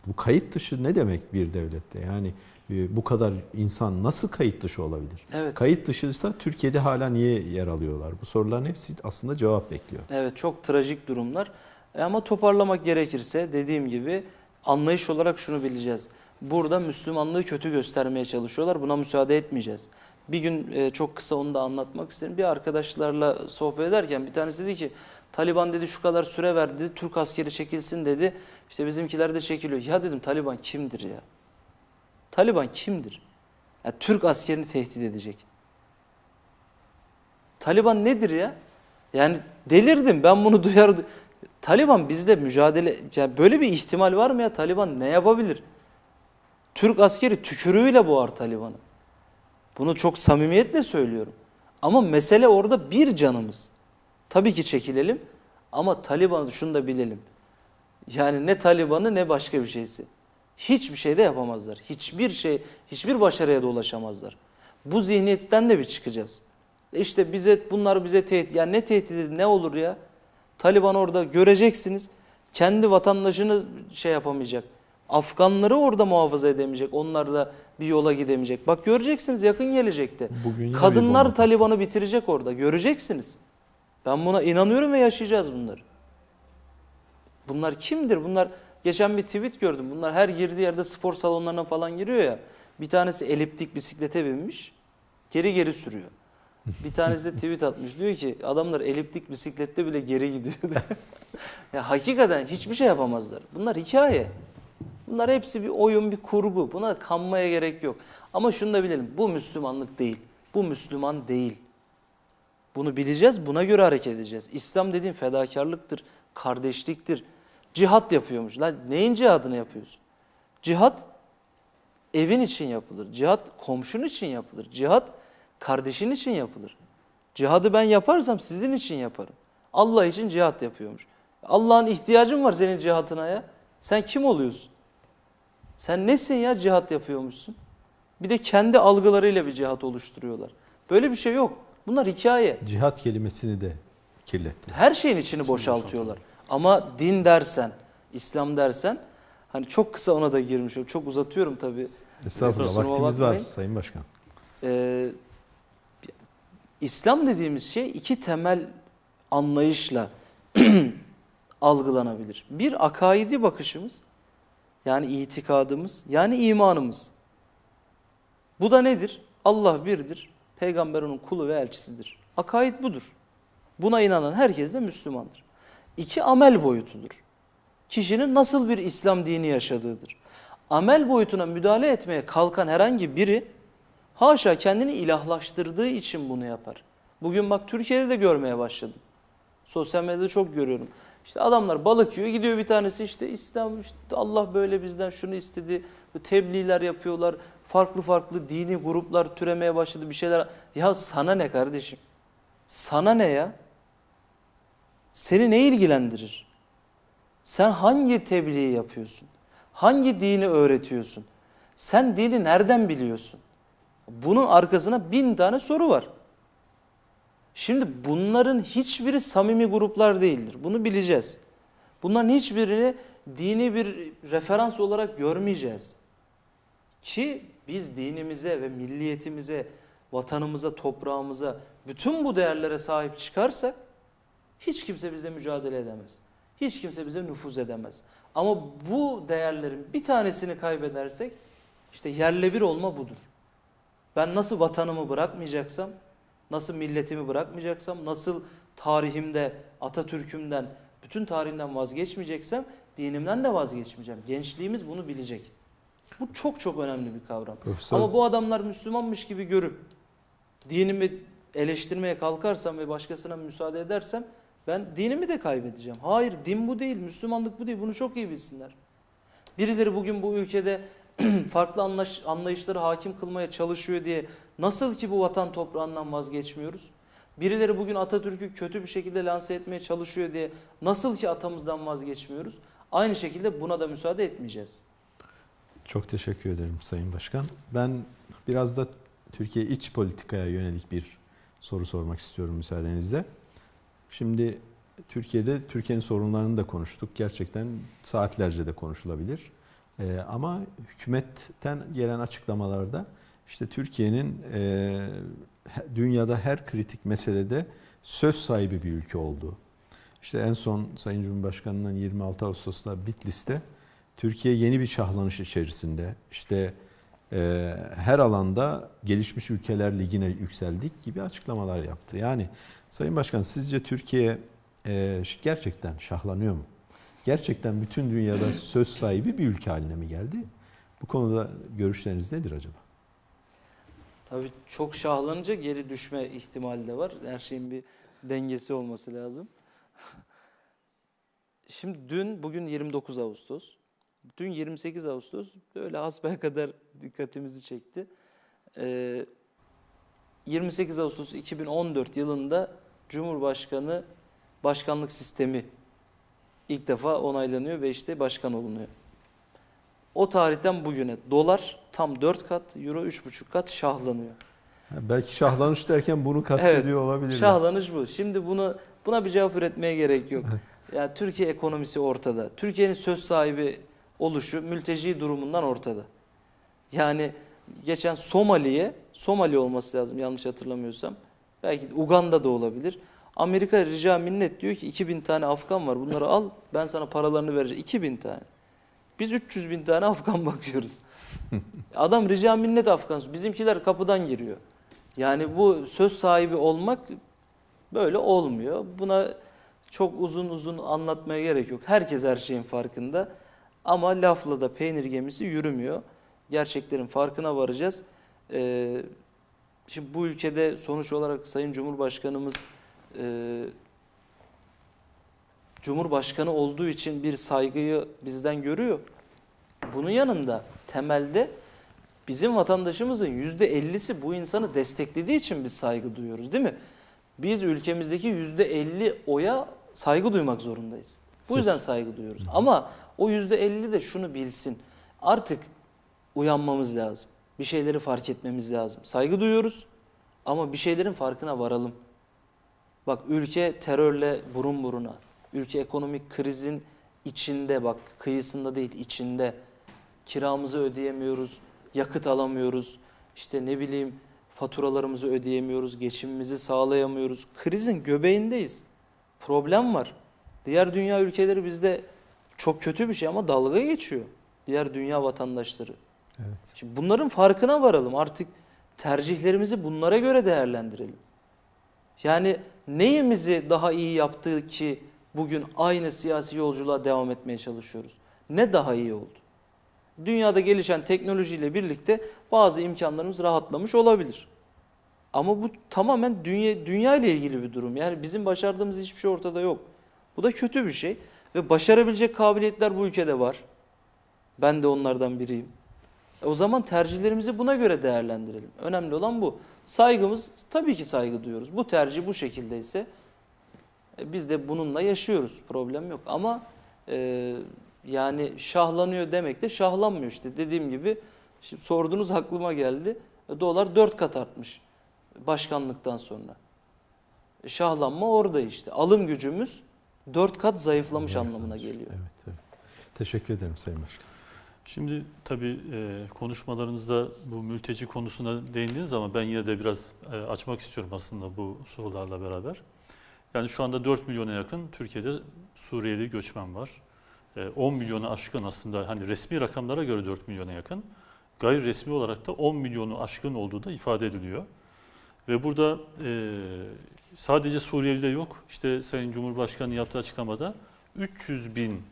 Bu kayıt dışı ne demek bir devlette? Yani e, bu kadar insan nasıl kayıt dışı olabilir? Evet. Kayıt dışıysa Türkiye'de hala niye yer alıyorlar? Bu soruların hepsi aslında cevap bekliyor. Evet çok trajik durumlar. E ama toparlamak gerekirse dediğim gibi anlayış olarak şunu bileceğiz. Burada Müslümanlığı kötü göstermeye çalışıyorlar. Buna müsaade etmeyeceğiz. Bir gün e, çok kısa onu da anlatmak isterim. Bir arkadaşlarla sohbet ederken bir tanesi dedi ki Taliban dedi şu kadar süre verdi. Türk askeri çekilsin dedi. İşte bizimkiler de çekiliyor. Ya dedim Taliban kimdir ya? Taliban kimdir? Ya, Türk askerini tehdit edecek. Taliban nedir ya? Yani delirdim ben bunu duyar. Taliban bizde mücadele yani böyle bir ihtimal var mı ya Taliban ne yapabilir? Türk askeri tükürüğüyle boğar Taliban'ı. Bunu çok samimiyetle söylüyorum. Ama mesele orada bir canımız. Tabii ki çekilelim ama Taliban'ı şunu da bilelim. Yani ne Taliban'ı ne başka bir şeysi. Hiçbir şey de yapamazlar. Hiçbir şey, hiçbir başarıya da ulaşamazlar. Bu zihniyetten de bir çıkacağız. İşte bize bunlar bize tehdit. Ya ne tehdidi ne olur ya? Taliban orada göreceksiniz. Kendi vatandaşını şey yapamayacak. Afganları orada muhafaza edemeyecek. Onlar da bir yola gidemeyecek. Bak göreceksiniz yakın gelecekte. Bugün Kadınlar Taliban'ı bitirecek orada. Göreceksiniz. Ben buna inanıyorum ve yaşayacağız bunları. Bunlar kimdir? Bunlar geçen bir tweet gördüm. Bunlar her girdiği yerde spor salonlarına falan giriyor ya. Bir tanesi eliptik bisiklete binmiş. Geri geri sürüyor. Bir tanesi de tweet atmış. Diyor ki adamlar eliptik bisiklette bile geri gidiyor. ya hakikaten hiçbir şey yapamazlar. Bunlar hikaye. Bunlar hepsi bir oyun, bir kurgu. Buna kanmaya gerek yok. Ama şunu da bilelim. Bu Müslümanlık değil. Bu Müslüman değil. Bunu bileceğiz, buna göre hareket edeceğiz. İslam dediğin fedakarlıktır, kardeşliktir. Cihat yapıyormuş. Lan neyin cihadını yapıyorsun? Cihat evin için yapılır. Cihat komşun için yapılır. Cihat kardeşin için yapılır. Cihadı ben yaparsam sizin için yaparım. Allah için cihat yapıyormuş. Allah'ın ihtiyacın var senin cihatına ya. Sen kim oluyorsun? Sen nesin ya cihat yapıyormuşsun? Bir de kendi algılarıyla bir cihat oluşturuyorlar. Böyle bir şey yok. Bunlar hikaye. Cihat kelimesini de kirletti. Her şeyin içini boşaltıyorlar. Ama din dersen, İslam dersen hani çok kısa ona da girmiş. Çok uzatıyorum tabii. Estağfurullah vaktimiz var bakmayın. Sayın Başkan. Ee, İslam dediğimiz şey iki temel anlayışla algılanabilir. Bir akaidi bakışımız yani itikadımız yani imanımız. Bu da nedir? Allah birdir. Peygamber onun kulu ve elçisidir. Akaid budur. Buna inanan herkes de Müslümandır. İki amel boyutudur. Kişinin nasıl bir İslam dini yaşadığıdır. Amel boyutuna müdahale etmeye kalkan herhangi biri haşa kendini ilahlaştırdığı için bunu yapar. Bugün bak Türkiye'de de görmeye başladım. Sosyal medyada çok görüyorum. İşte adamlar balık yiyor gidiyor bir tanesi işte İslam işte Allah böyle bizden şunu istedi. Tebliğler yapıyorlar. Farklı farklı dini gruplar türemeye başladı bir şeyler. Ya sana ne kardeşim? Sana ne ya? Seni ne ilgilendirir? Sen hangi tebliği yapıyorsun? Hangi dini öğretiyorsun? Sen dini nereden biliyorsun? Bunun arkasına bin tane soru var. Şimdi bunların hiçbiri samimi gruplar değildir. Bunu bileceğiz. Bunların hiçbirini dini bir referans olarak görmeyeceğiz. Ki biz dinimize ve milliyetimize, vatanımıza, toprağımıza, bütün bu değerlere sahip çıkarsak hiç kimse bize mücadele edemez. Hiç kimse bize nüfuz edemez. Ama bu değerlerin bir tanesini kaybedersek işte yerle bir olma budur. Ben nasıl vatanımı bırakmayacaksam, nasıl milletimi bırakmayacaksam, nasıl tarihimde, Atatürk'ümden, bütün tarihimden vazgeçmeyeceksem dinimden de vazgeçmeyeceğim. Gençliğimiz bunu bilecek. Bu çok çok önemli bir kavram. Profesör- Ama bu adamlar Müslümanmış gibi görüp dinimi eleştirmeye kalkarsam ve başkasına müsaade edersem ben dinimi de kaybedeceğim. Hayır din bu değil, Müslümanlık bu değil. Bunu çok iyi bilsinler. Birileri bugün bu ülkede farklı anlaş, anlayışları hakim kılmaya çalışıyor diye nasıl ki bu vatan toprağından vazgeçmiyoruz? Birileri bugün Atatürk'ü kötü bir şekilde lanse etmeye çalışıyor diye nasıl ki atamızdan vazgeçmiyoruz? Aynı şekilde buna da müsaade etmeyeceğiz. Çok teşekkür ederim Sayın Başkan. Ben biraz da Türkiye iç politikaya yönelik bir soru sormak istiyorum müsaadenizle. Şimdi Türkiye'de Türkiye'nin sorunlarını da konuştuk. Gerçekten saatlerce de konuşulabilir. E, ama hükümetten gelen açıklamalarda işte Türkiye'nin e, dünyada her kritik meselede söz sahibi bir ülke olduğu. İşte en son Sayın Cumhurbaşkanı'nın 26 Ağustos'ta Bitlis'te Türkiye yeni bir şahlanış içerisinde işte e, her alanda gelişmiş ülkeler ligine yükseldik gibi açıklamalar yaptı. Yani Sayın Başkan sizce Türkiye e, gerçekten şahlanıyor mu? Gerçekten bütün dünyada söz sahibi bir ülke haline mi geldi? Bu konuda görüşleriniz nedir acaba? Tabii çok şahlanınca geri düşme ihtimali de var. Her şeyin bir dengesi olması lazım. Şimdi dün, bugün 29 Ağustos. Dün 28 Ağustos böyle hasbelkader dikkatimizi çekti. Ee, 28 Ağustos 2014 yılında Cumhurbaşkanı başkanlık sistemi ilk defa onaylanıyor ve işte başkan olunuyor. O tarihten bugüne dolar tam 4 kat, euro 3,5 kat şahlanıyor. Ha, Belki şahlanış derken bunu kastediyor olabilir. Şahlanış bu. Şimdi bunu buna bir cevap üretmeye gerek yok. Ya Türkiye ekonomisi ortada. Türkiye'nin söz sahibi oluşu mülteci durumundan ortada. Yani geçen Somali'ye, Somali olması lazım yanlış hatırlamıyorsam. Belki de Uganda'da olabilir. Amerika rica minnet diyor ki 2000 tane Afgan var bunları al ben sana paralarını vereceğim. 2000 tane. Biz 300 bin tane Afgan bakıyoruz. Adam rica minnet Afgan. Bizimkiler kapıdan giriyor. Yani bu söz sahibi olmak böyle olmuyor. Buna çok uzun uzun anlatmaya gerek yok. Herkes her şeyin farkında. Ama lafla da peynir gemisi yürümüyor. Gerçeklerin farkına varacağız. Ee, şimdi bu ülkede sonuç olarak Sayın Cumhurbaşkanımız e, Cumhurbaşkanı olduğu için bir saygıyı bizden görüyor. Bunun yanında temelde bizim vatandaşımızın yüzde ellisi bu insanı desteklediği için biz saygı duyuyoruz değil mi? Biz ülkemizdeki yüzde elli oya saygı duymak zorundayız. Bu yüzden saygı duyuyoruz. Ama o yüzde elli de şunu bilsin. Artık uyanmamız lazım. Bir şeyleri fark etmemiz lazım. Saygı duyuyoruz ama bir şeylerin farkına varalım. Bak ülke terörle burun buruna. Ülke ekonomik krizin içinde bak kıyısında değil içinde. Kiramızı ödeyemiyoruz, yakıt alamıyoruz. işte ne bileyim faturalarımızı ödeyemiyoruz, geçimimizi sağlayamıyoruz. Krizin göbeğindeyiz. Problem var. Diğer dünya ülkeleri bizde çok kötü bir şey ama dalga geçiyor. Diğer dünya vatandaşları. Evet. Şimdi bunların farkına varalım. Artık tercihlerimizi bunlara göre değerlendirelim. Yani neyimizi daha iyi yaptığı ki bugün aynı siyasi yolculuğa devam etmeye çalışıyoruz? Ne daha iyi oldu? Dünyada gelişen teknolojiyle birlikte bazı imkanlarımız rahatlamış olabilir. Ama bu tamamen dünya, dünya ile ilgili bir durum. Yani bizim başardığımız hiçbir şey ortada yok. Bu da kötü bir şey. Ve başarabilecek kabiliyetler bu ülkede var. Ben de onlardan biriyim. E O zaman tercihlerimizi buna göre değerlendirelim. Önemli olan bu. Saygımız tabii ki saygı duyuyoruz. Bu tercih bu şekildeyse e, biz de bununla yaşıyoruz. Problem yok. Ama e, yani şahlanıyor demek de şahlanmıyor işte. Dediğim gibi şimdi sorduğunuz aklıma geldi. E, Dolar 4 kat artmış başkanlıktan sonra. E, Şahlanma orada işte. Alım gücümüz 4 kat zayıflamış anlamına geliyor. Evet, evet. Teşekkür ederim Sayın Başkan. Şimdi tabii e, konuşmalarınızda bu mülteci konusuna değindiniz ama ben yine de biraz e, açmak istiyorum aslında bu sorularla beraber. Yani şu anda 4 milyona yakın Türkiye'de Suriyeli göçmen var. E, 10 milyonu aşkın aslında hani resmi rakamlara göre 4 milyona yakın. Gayri resmi olarak da 10 milyonu aşkın olduğu da ifade ediliyor. Ve burada e, sadece Suriyeli de yok. İşte Sayın Cumhurbaşkanı yaptığı açıklamada 300 bin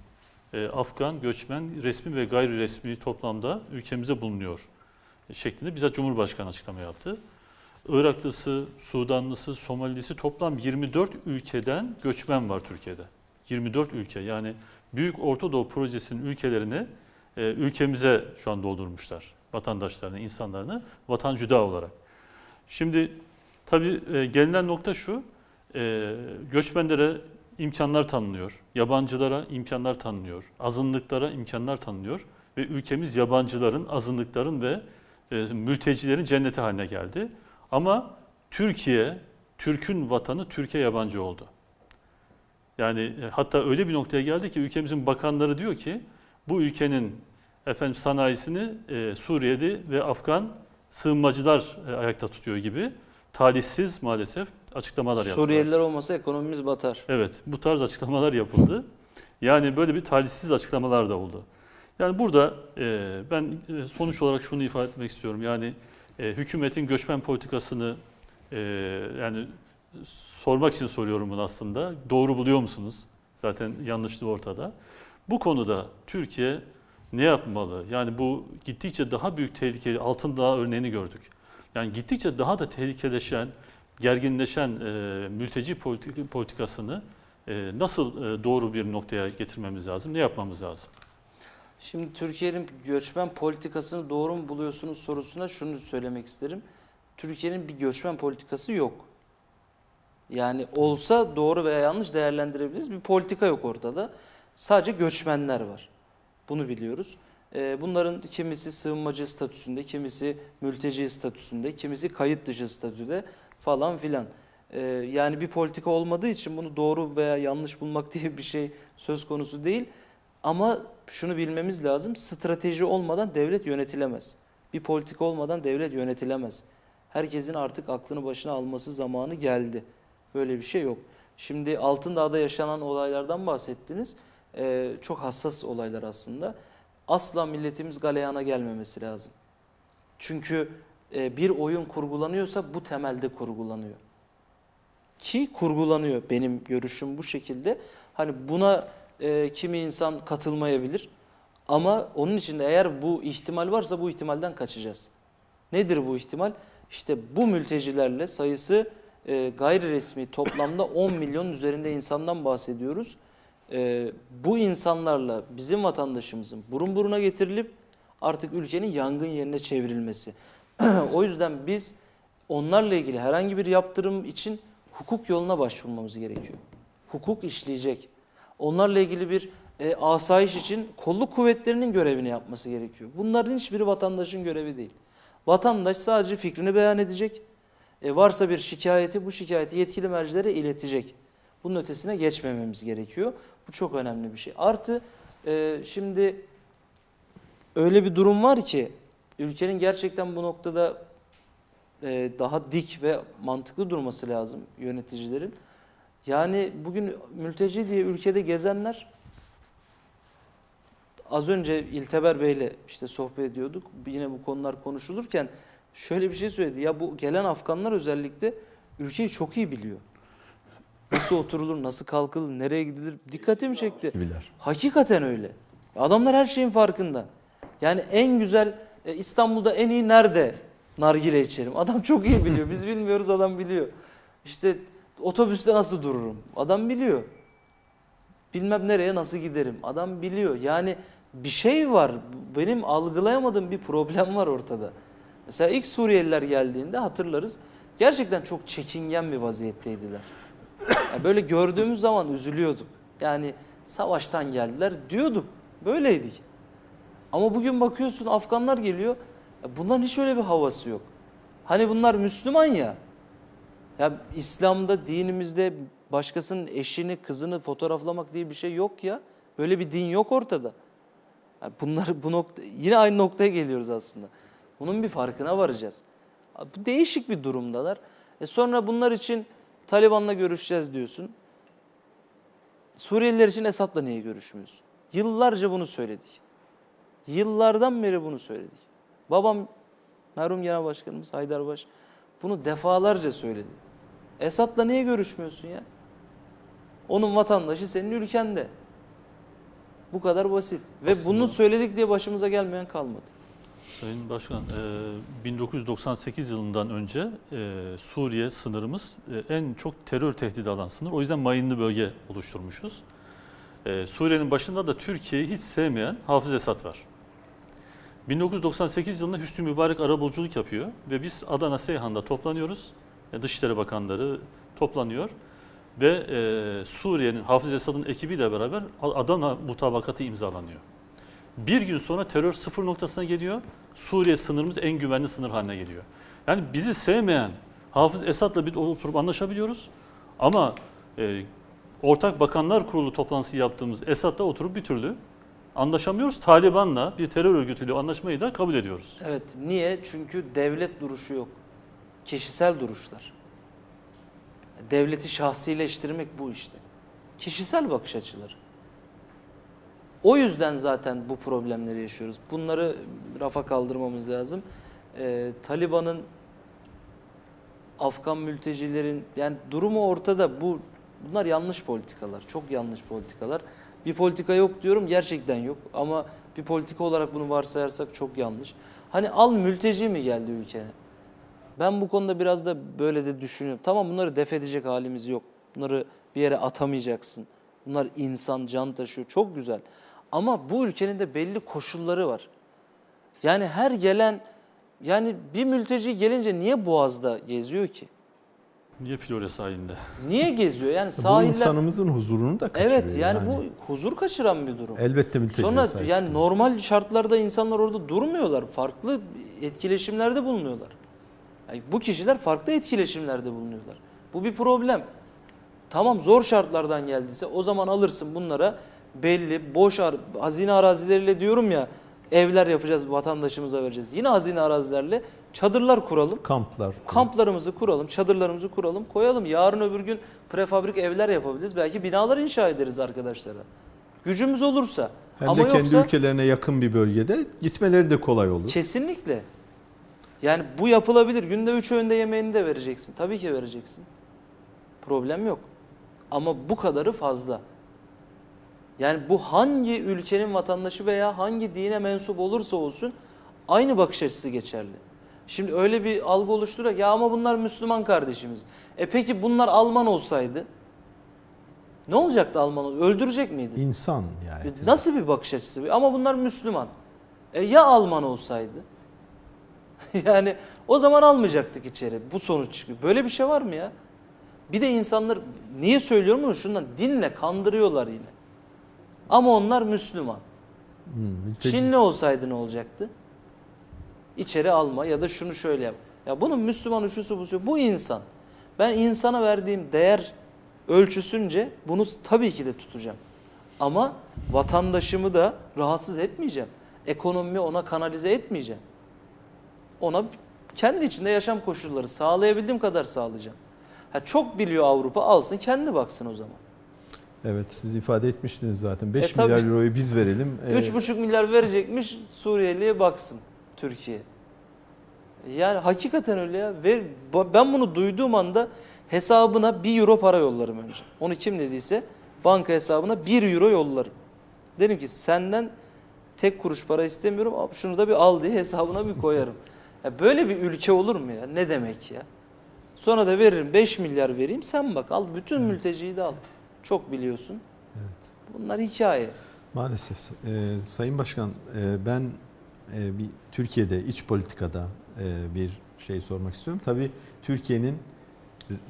e, Afgan göçmen resmi ve gayri resmi toplamda ülkemize bulunuyor şeklinde bizzat Cumhurbaşkanı açıklama yaptı. Iraklısı, Sudanlısı, Somalilisi toplam 24 ülkeden göçmen var Türkiye'de. 24 ülke yani Büyük Orta Doğu Projesi'nin ülkelerini e, ülkemize şu an doldurmuşlar. Vatandaşlarını, insanlarını vatan cüda olarak. Şimdi tabii e, gelinen nokta şu, göçmenlere imkanlar tanınıyor, yabancılara imkanlar tanınıyor, azınlıklara imkanlar tanınıyor ve ülkemiz yabancıların, azınlıkların ve e, mültecilerin cenneti haline geldi. Ama Türkiye, Türk'ün vatanı Türkiye yabancı oldu. Yani e, hatta öyle bir noktaya geldi ki ülkemizin bakanları diyor ki bu ülkenin efendim sanayisini e, Suriyeli ve Afgan sığınmacılar e, ayakta tutuyor gibi talihsiz maalesef açıklamalar yaptılar. Suriyeliler olmasa ekonomimiz batar. Evet, bu tarz açıklamalar yapıldı. Yani böyle bir talihsiz açıklamalar da oldu. Yani burada e, ben e, sonuç olarak şunu ifade etmek istiyorum. Yani e, hükümetin göçmen politikasını e, yani sormak için soruyorum bunu aslında. Doğru buluyor musunuz? Zaten yanlışlığı ortada. Bu konuda Türkiye ne yapmalı? Yani bu gittikçe daha büyük tehlike, altın dağ örneğini gördük. Yani gittikçe daha da tehlikeleşen, gerginleşen e, mülteci politik, politikasını e, nasıl e, doğru bir noktaya getirmemiz lazım? Ne yapmamız lazım? Şimdi Türkiye'nin göçmen politikasını doğru mu buluyorsunuz sorusuna şunu söylemek isterim. Türkiye'nin bir göçmen politikası yok. Yani olsa doğru veya yanlış değerlendirebiliriz. Bir politika yok ortada. Sadece göçmenler var. Bunu biliyoruz. Ee, Bunların kimisi sığınmacı statüsünde, kimisi mülteci statüsünde, kimisi kayıt dışı statüde falan filan. Ee, Yani bir politika olmadığı için bunu doğru veya yanlış bulmak diye bir şey söz konusu değil. Ama şunu bilmemiz lazım, strateji olmadan devlet yönetilemez. Bir politika olmadan devlet yönetilemez. Herkesin artık aklını başına alması zamanı geldi. Böyle bir şey yok. Şimdi Altındağ'da yaşanan olaylardan bahsettiniz. Ee, çok hassas olaylar aslında. Asla milletimiz galeyana gelmemesi lazım. Çünkü bir oyun kurgulanıyorsa bu temelde kurgulanıyor. Ki kurgulanıyor benim görüşüm bu şekilde. Hani buna e, kimi insan katılmayabilir. Ama onun için eğer bu ihtimal varsa bu ihtimalden kaçacağız. Nedir bu ihtimal? İşte bu mültecilerle sayısı e, gayri resmi toplamda 10 milyon üzerinde insandan bahsediyoruz. E, bu insanlarla bizim vatandaşımızın burun buruna getirilip artık ülkenin yangın yerine çevrilmesi. o yüzden biz onlarla ilgili herhangi bir yaptırım için hukuk yoluna başvurmamız gerekiyor. Hukuk işleyecek. Onlarla ilgili bir e, asayiş için kolluk kuvvetlerinin görevini yapması gerekiyor. Bunların hiçbiri vatandaşın görevi değil. Vatandaş sadece fikrini beyan edecek. E, varsa bir şikayeti bu şikayeti yetkili mercilere iletecek. Bunun ötesine geçmememiz gerekiyor. Bu çok önemli bir şey. Artı e, şimdi öyle bir durum var ki ülkenin gerçekten bu noktada e, daha dik ve mantıklı durması lazım yöneticilerin. Yani bugün mülteci diye ülkede gezenler az önce İlteber Bey'le işte sohbet ediyorduk. Yine bu konular konuşulurken şöyle bir şey söyledi. Ya bu gelen Afganlar özellikle ülkeyi çok iyi biliyor. Nasıl oturulur, nasıl kalkılır, nereye gidilir dikkatimi çekti. Biler. Hakikaten öyle. Adamlar her şeyin farkında. Yani en güzel e, İstanbul'da en iyi nerede nargile içerim? Adam çok iyi biliyor. Biz bilmiyoruz adam biliyor. İşte otobüste nasıl dururum? Adam biliyor. Bilmem nereye nasıl giderim? Adam biliyor. Yani bir şey var. Benim algılayamadığım bir problem var ortada. Mesela ilk Suriyeliler geldiğinde hatırlarız. Gerçekten çok çekingen bir vaziyetteydiler. Yani böyle gördüğümüz zaman üzülüyorduk. Yani savaştan geldiler diyorduk. Böyleydik. Ama bugün bakıyorsun Afganlar geliyor. Bunların hiç öyle bir havası yok. Hani bunlar Müslüman ya. Ya İslam'da, dinimizde başkasının eşini, kızını fotoğraflamak diye bir şey yok ya. Böyle bir din yok ortada. Bunlar bu nokta yine aynı noktaya geliyoruz aslında. Bunun bir farkına varacağız. Değişik bir durumdalar. E sonra bunlar için Taliban'la görüşeceğiz diyorsun. Suriyeliler için Esad'la niye görüşmüyorsun? Yıllarca bunu söyledik. Yıllardan beri bunu söyledik. Babam merhum genel başkanımız Haydarbaş bunu defalarca söyledi. Esad'la niye görüşmüyorsun ya? Onun vatandaşı senin ülkende. Bu kadar basit. Ve Aslında- bunu söyledik diye başımıza gelmeyen kalmadı. Sayın Başkan, e, 1998 yılından önce e, Suriye sınırımız e, en çok terör tehdidi alan sınır. O yüzden mayınlı bölge oluşturmuşuz. E, Suriye'nin başında da Türkiye'yi hiç sevmeyen Hafız Esad var. 1998 yılında Hüsnü Mübarek arabuluculuk yapıyor ve biz Adana Seyhan'da toplanıyoruz. E, Dışişleri Bakanları toplanıyor ve e, Suriye'nin Hafız Esad'ın ekibiyle beraber Adana mutabakatı imzalanıyor. Bir gün sonra terör sıfır noktasına geliyor. Suriye sınırımız en güvenli sınır haline geliyor. Yani bizi sevmeyen Hafız Esad'la bir oturup anlaşabiliyoruz. Ama e, Ortak Bakanlar Kurulu toplantısı yaptığımız Esad'la oturup bir türlü anlaşamıyoruz. Taliban'la bir terör örgütüyle anlaşmayı da kabul ediyoruz. Evet. Niye? Çünkü devlet duruşu yok. Kişisel duruşlar. Devleti şahsileştirmek bu işte. Kişisel bakış açıları. O yüzden zaten bu problemleri yaşıyoruz. Bunları rafa kaldırmamız lazım. Ee, Taliban'ın Afgan mültecilerin yani durumu ortada. Bu bunlar yanlış politikalar. Çok yanlış politikalar. Bir politika yok diyorum gerçekten yok ama bir politika olarak bunu varsayarsak çok yanlış. Hani al mülteci mi geldi ülkeye? Ben bu konuda biraz da böyle de düşünüyorum. Tamam bunları def edecek halimiz yok. Bunları bir yere atamayacaksın. Bunlar insan, can taşıyor. Çok güzel. Ama bu ülkenin de belli koşulları var. Yani her gelen yani bir mülteci gelince niye Boğaz'da geziyor ki? Niye Florya sahilinde? Niye geziyor? Yani Bu sahiller insanımızın huzurunu da kaçırıyor. Evet yani, bu huzur kaçıran bir durum. elbette mülteciler Sonra sahip yani çıkıyor. normal şartlarda insanlar orada durmuyorlar. Farklı etkileşimlerde bulunuyorlar. Yani bu kişiler farklı etkileşimlerde bulunuyorlar. Bu bir problem. Tamam zor şartlardan geldiyse o zaman alırsın bunlara belli boş ar- hazine arazileriyle diyorum ya evler yapacağız vatandaşımıza vereceğiz. Yine hazine arazilerle çadırlar kuralım. kamplar. Kamplarımızı kuralım, çadırlarımızı kuralım, koyalım. Yarın öbür gün prefabrik evler yapabiliriz. Belki binalar inşa ederiz arkadaşlara. Gücümüz olursa. Hem Ama de kendi yoksa ülkelerine yakın bir bölgede gitmeleri de kolay olur. kesinlikle. Yani bu yapılabilir. Günde üç öğünde yemeğini de vereceksin. Tabii ki vereceksin. Problem yok. Ama bu kadarı fazla. Yani bu hangi ülkenin vatandaşı veya hangi dine mensup olursa olsun aynı bakış açısı geçerli. Şimdi öyle bir algı oluşturuyor ya ama bunlar Müslüman kardeşimiz. E peki bunlar Alman olsaydı ne olacaktı Alman? Öldürecek miydi? İnsan yani. E, Nasıl bir bakış açısı? Ama bunlar Müslüman. E ya Alman olsaydı? yani o zaman almayacaktık içeri. Bu sonuç çıkıyor. Böyle bir şey var mı ya? Bir de insanlar niye söylüyorum bunu? Şundan dinle kandırıyorlar yine. Ama onlar Müslüman. Hmm, mülteci- Çinli olsaydı ne olacaktı? İçeri alma ya da şunu şöyle yap. Ya bunun Müslüman şusu busu bu insan. Ben insana verdiğim değer ölçüsünce bunu tabii ki de tutacağım. Ama vatandaşımı da rahatsız etmeyeceğim. Ekonomimi ona kanalize etmeyeceğim. Ona kendi içinde yaşam koşulları sağlayabildiğim kadar sağlayacağım. Ha çok biliyor Avrupa alsın kendi baksın o zaman. Evet siz ifade etmiştiniz zaten. 5 E, tabii. milyar euroyu biz verelim. Ee, 3,5 milyar verecekmiş Suriyeli'ye baksın Türkiye. Yani hakikaten öyle ya. Ver, ben bunu duyduğum anda hesabına 1 euro para yollarım önce. Onu kim dediyse banka hesabına 1 euro yollarım. Derim ki senden tek kuruş para istemiyorum şunu da bir al diye hesabına bir koyarım. Ya böyle bir ülke olur mu ya? Ne demek ya? Sonra da veririm 5 milyar vereyim sen bak al bütün mülteciyi de al. Çok biliyorsun. Bunlar hikaye. Maalesef. Ee, Sayın Başkan e, ben e, bir Türkiye'de iç politikada e, bir şey sormak istiyorum. Tabii Türkiye'nin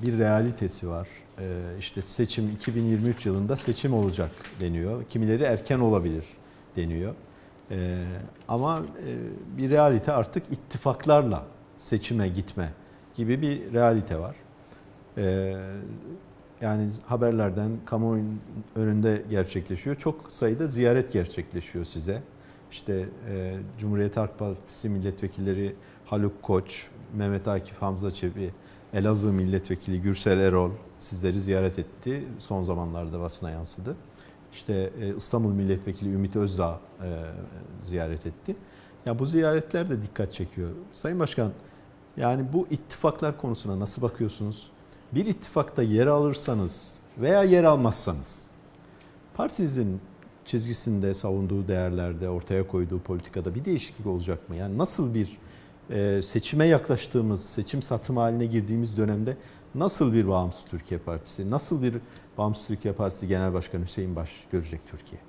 bir realitesi var. E, işte seçim 2023 yılında seçim olacak deniyor. Kimileri erken olabilir deniyor. E, ama e, bir realite artık ittifaklarla seçime gitme gibi bir realite var. E, yani haberlerden kamuoyunun önünde gerçekleşiyor. Çok sayıda ziyaret gerçekleşiyor size. İşte e, Cumhuriyet Halk Partisi milletvekilleri Haluk Koç, Mehmet Akif Hamza Çebi, Elazığ milletvekili Gürsel Erol sizleri ziyaret etti. Son zamanlarda basına yansıdı. İşte e, İstanbul milletvekili Ümit Özdağ e, ziyaret etti. Ya bu ziyaretler de dikkat çekiyor. Sayın Başkan, yani bu ittifaklar konusuna nasıl bakıyorsunuz? Bir ittifakta yer alırsanız veya yer almazsanız partinizin çizgisinde savunduğu değerlerde ortaya koyduğu politikada bir değişiklik olacak mı? Yani nasıl bir e, seçime yaklaştığımız, seçim satım haline girdiğimiz dönemde nasıl bir bağımsız Türkiye Partisi, nasıl bir bağımsız Türkiye Partisi Genel Başkanı Hüseyin Baş görecek Türkiye?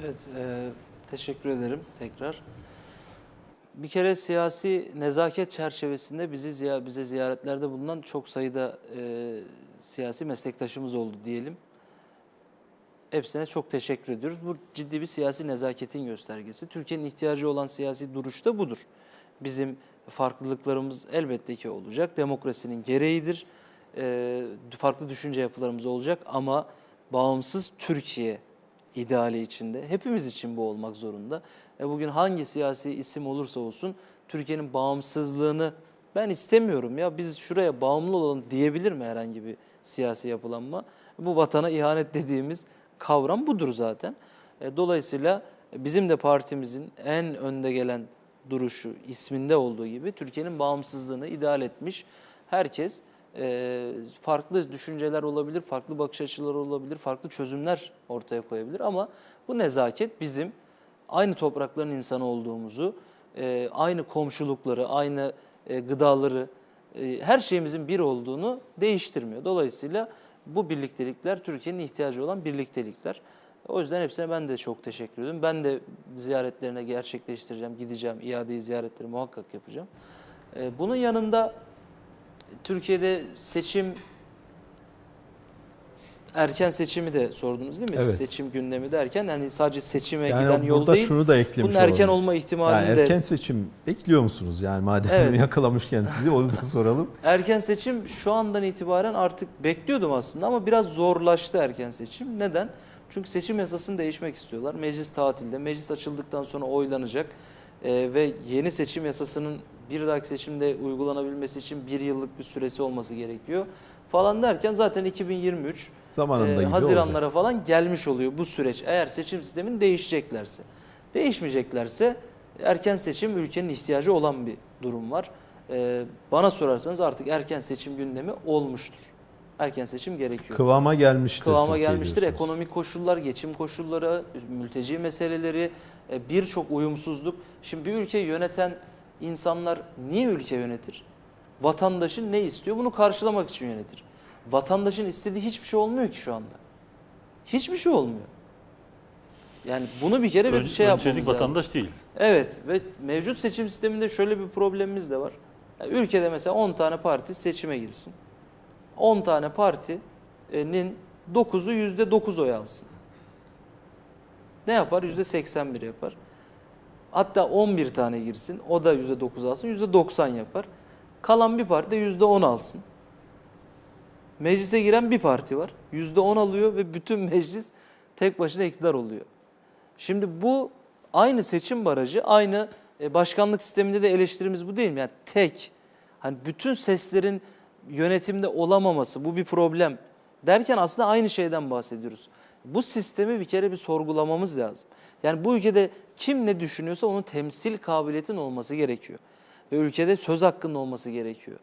Evet, e, teşekkür ederim tekrar. Bir kere siyasi nezaket çerçevesinde bizi ziya- bize ziyaretlerde bulunan çok sayıda e, siyasi meslektaşımız oldu diyelim. Hepsine çok teşekkür ediyoruz. Bu ciddi bir siyasi nezaketin göstergesi. Türkiye'nin ihtiyacı olan siyasi duruş da budur. Bizim farklılıklarımız elbette ki olacak. Demokrasinin gereğidir. E, farklı düşünce yapılarımız olacak ama bağımsız Türkiye ideali içinde. Hepimiz için bu olmak zorunda. E bugün hangi siyasi isim olursa olsun Türkiye'nin bağımsızlığını ben istemiyorum ya biz şuraya bağımlı olalım diyebilir mi herhangi bir siyasi yapılanma? Bu vatana ihanet dediğimiz kavram budur zaten. E, Dolayısıyla bizim de partimizin en önde gelen duruşu isminde olduğu gibi Türkiye'nin bağımsızlığını ideal etmiş herkes e, farklı düşünceler olabilir, farklı bakış açıları olabilir, farklı çözümler ortaya koyabilir ama bu nezaket bizim aynı toprakların insanı olduğumuzu, e, aynı komşulukları, aynı e, gıdaları, e, her şeyimizin bir olduğunu değiştirmiyor. Dolayısıyla bu birliktelikler Türkiye'nin ihtiyacı olan birliktelikler. O yüzden hepsine ben de çok teşekkür ediyorum. Ben de ziyaretlerine gerçekleştireceğim, gideceğim, iade ziyaretleri muhakkak yapacağım. Bunun yanında Türkiye'de seçim erken seçimi de sordunuz değil mi? Evet. Seçim gündemi derken hani sadece seçime Yani giden yol değil. şunu da eklemiş Bunun erken olalım. olma ihtimali Yani de erken seçim bekliyor musunuz? Yani madem Evet. yakalamışken sizi onu da soralım. Erken seçim şu andan itibaren artık bekliyordum aslında ama biraz zorlaştı erken seçim. Neden? Çünkü seçim yasasını değişmek istiyorlar. Meclis tatilde. Meclis açıldıktan sonra oylanacak. Ee, ve yeni seçim yasasının bir dahaki seçimde uygulanabilmesi için bir yıllık bir süresi olması gerekiyor. Falan derken zaten 2023 Zamanında e, gibi olacak. Haziranlara falan gelmiş oluyor bu süreç. Eğer seçim sistemini değişeceklerse. Değişmeyeceklerse erken seçim ülkenin ihtiyacı olan bir durum var. Ee, bana sorarsanız artık erken seçim gündemi olmuştur. Erken seçim gerekiyor. Kıvama gelmiştir. Kıvama Türkiye gelmiştir. diyorsunuz. Ekonomik koşullar, geçim koşulları, mülteci meseleleri, e, birçok uyumsuzluk. Şimdi bir ülkeyi yöneten insanlar niye ülke yönetir? Vatandaşın ne istiyor? Bunu karşılamak için yönetir. Vatandaşın istediği hiçbir şey olmuyor ki şu anda. Hiçbir şey olmuyor. Yani bunu bir kere bir Ön- şey yapmamız lazım. vatandaş değil. Evet ve mevcut seçim sisteminde şöyle bir problemimiz de var. Yani ülkede mesela 10 tane parti seçime girsin. 10 tane partinin 9'u %9 oy alsın. Ne yapar? %81 yapar. Hatta 11 tane girsin. O da %9 alsın. %90 yapar. Kalan bir parti de %10 alsın. Meclise giren bir parti var. %10 alıyor ve bütün meclis tek başına iktidar oluyor. Şimdi bu aynı seçim barajı, aynı e, başkanlık sisteminde de eleştirimiz bu değil mi? Yani tek, hani bütün seslerin yönetimde olamaması bu bir problem derken aslında aynı şeyden bahsediyoruz. Bu sistemi bir kere bir sorgulamamız lazım. Yani bu ülkede kim ne düşünüyorsa onun temsil kabiliyetinin olması gerekiyor. Ve ülkede söz hakkının olması gerekiyor.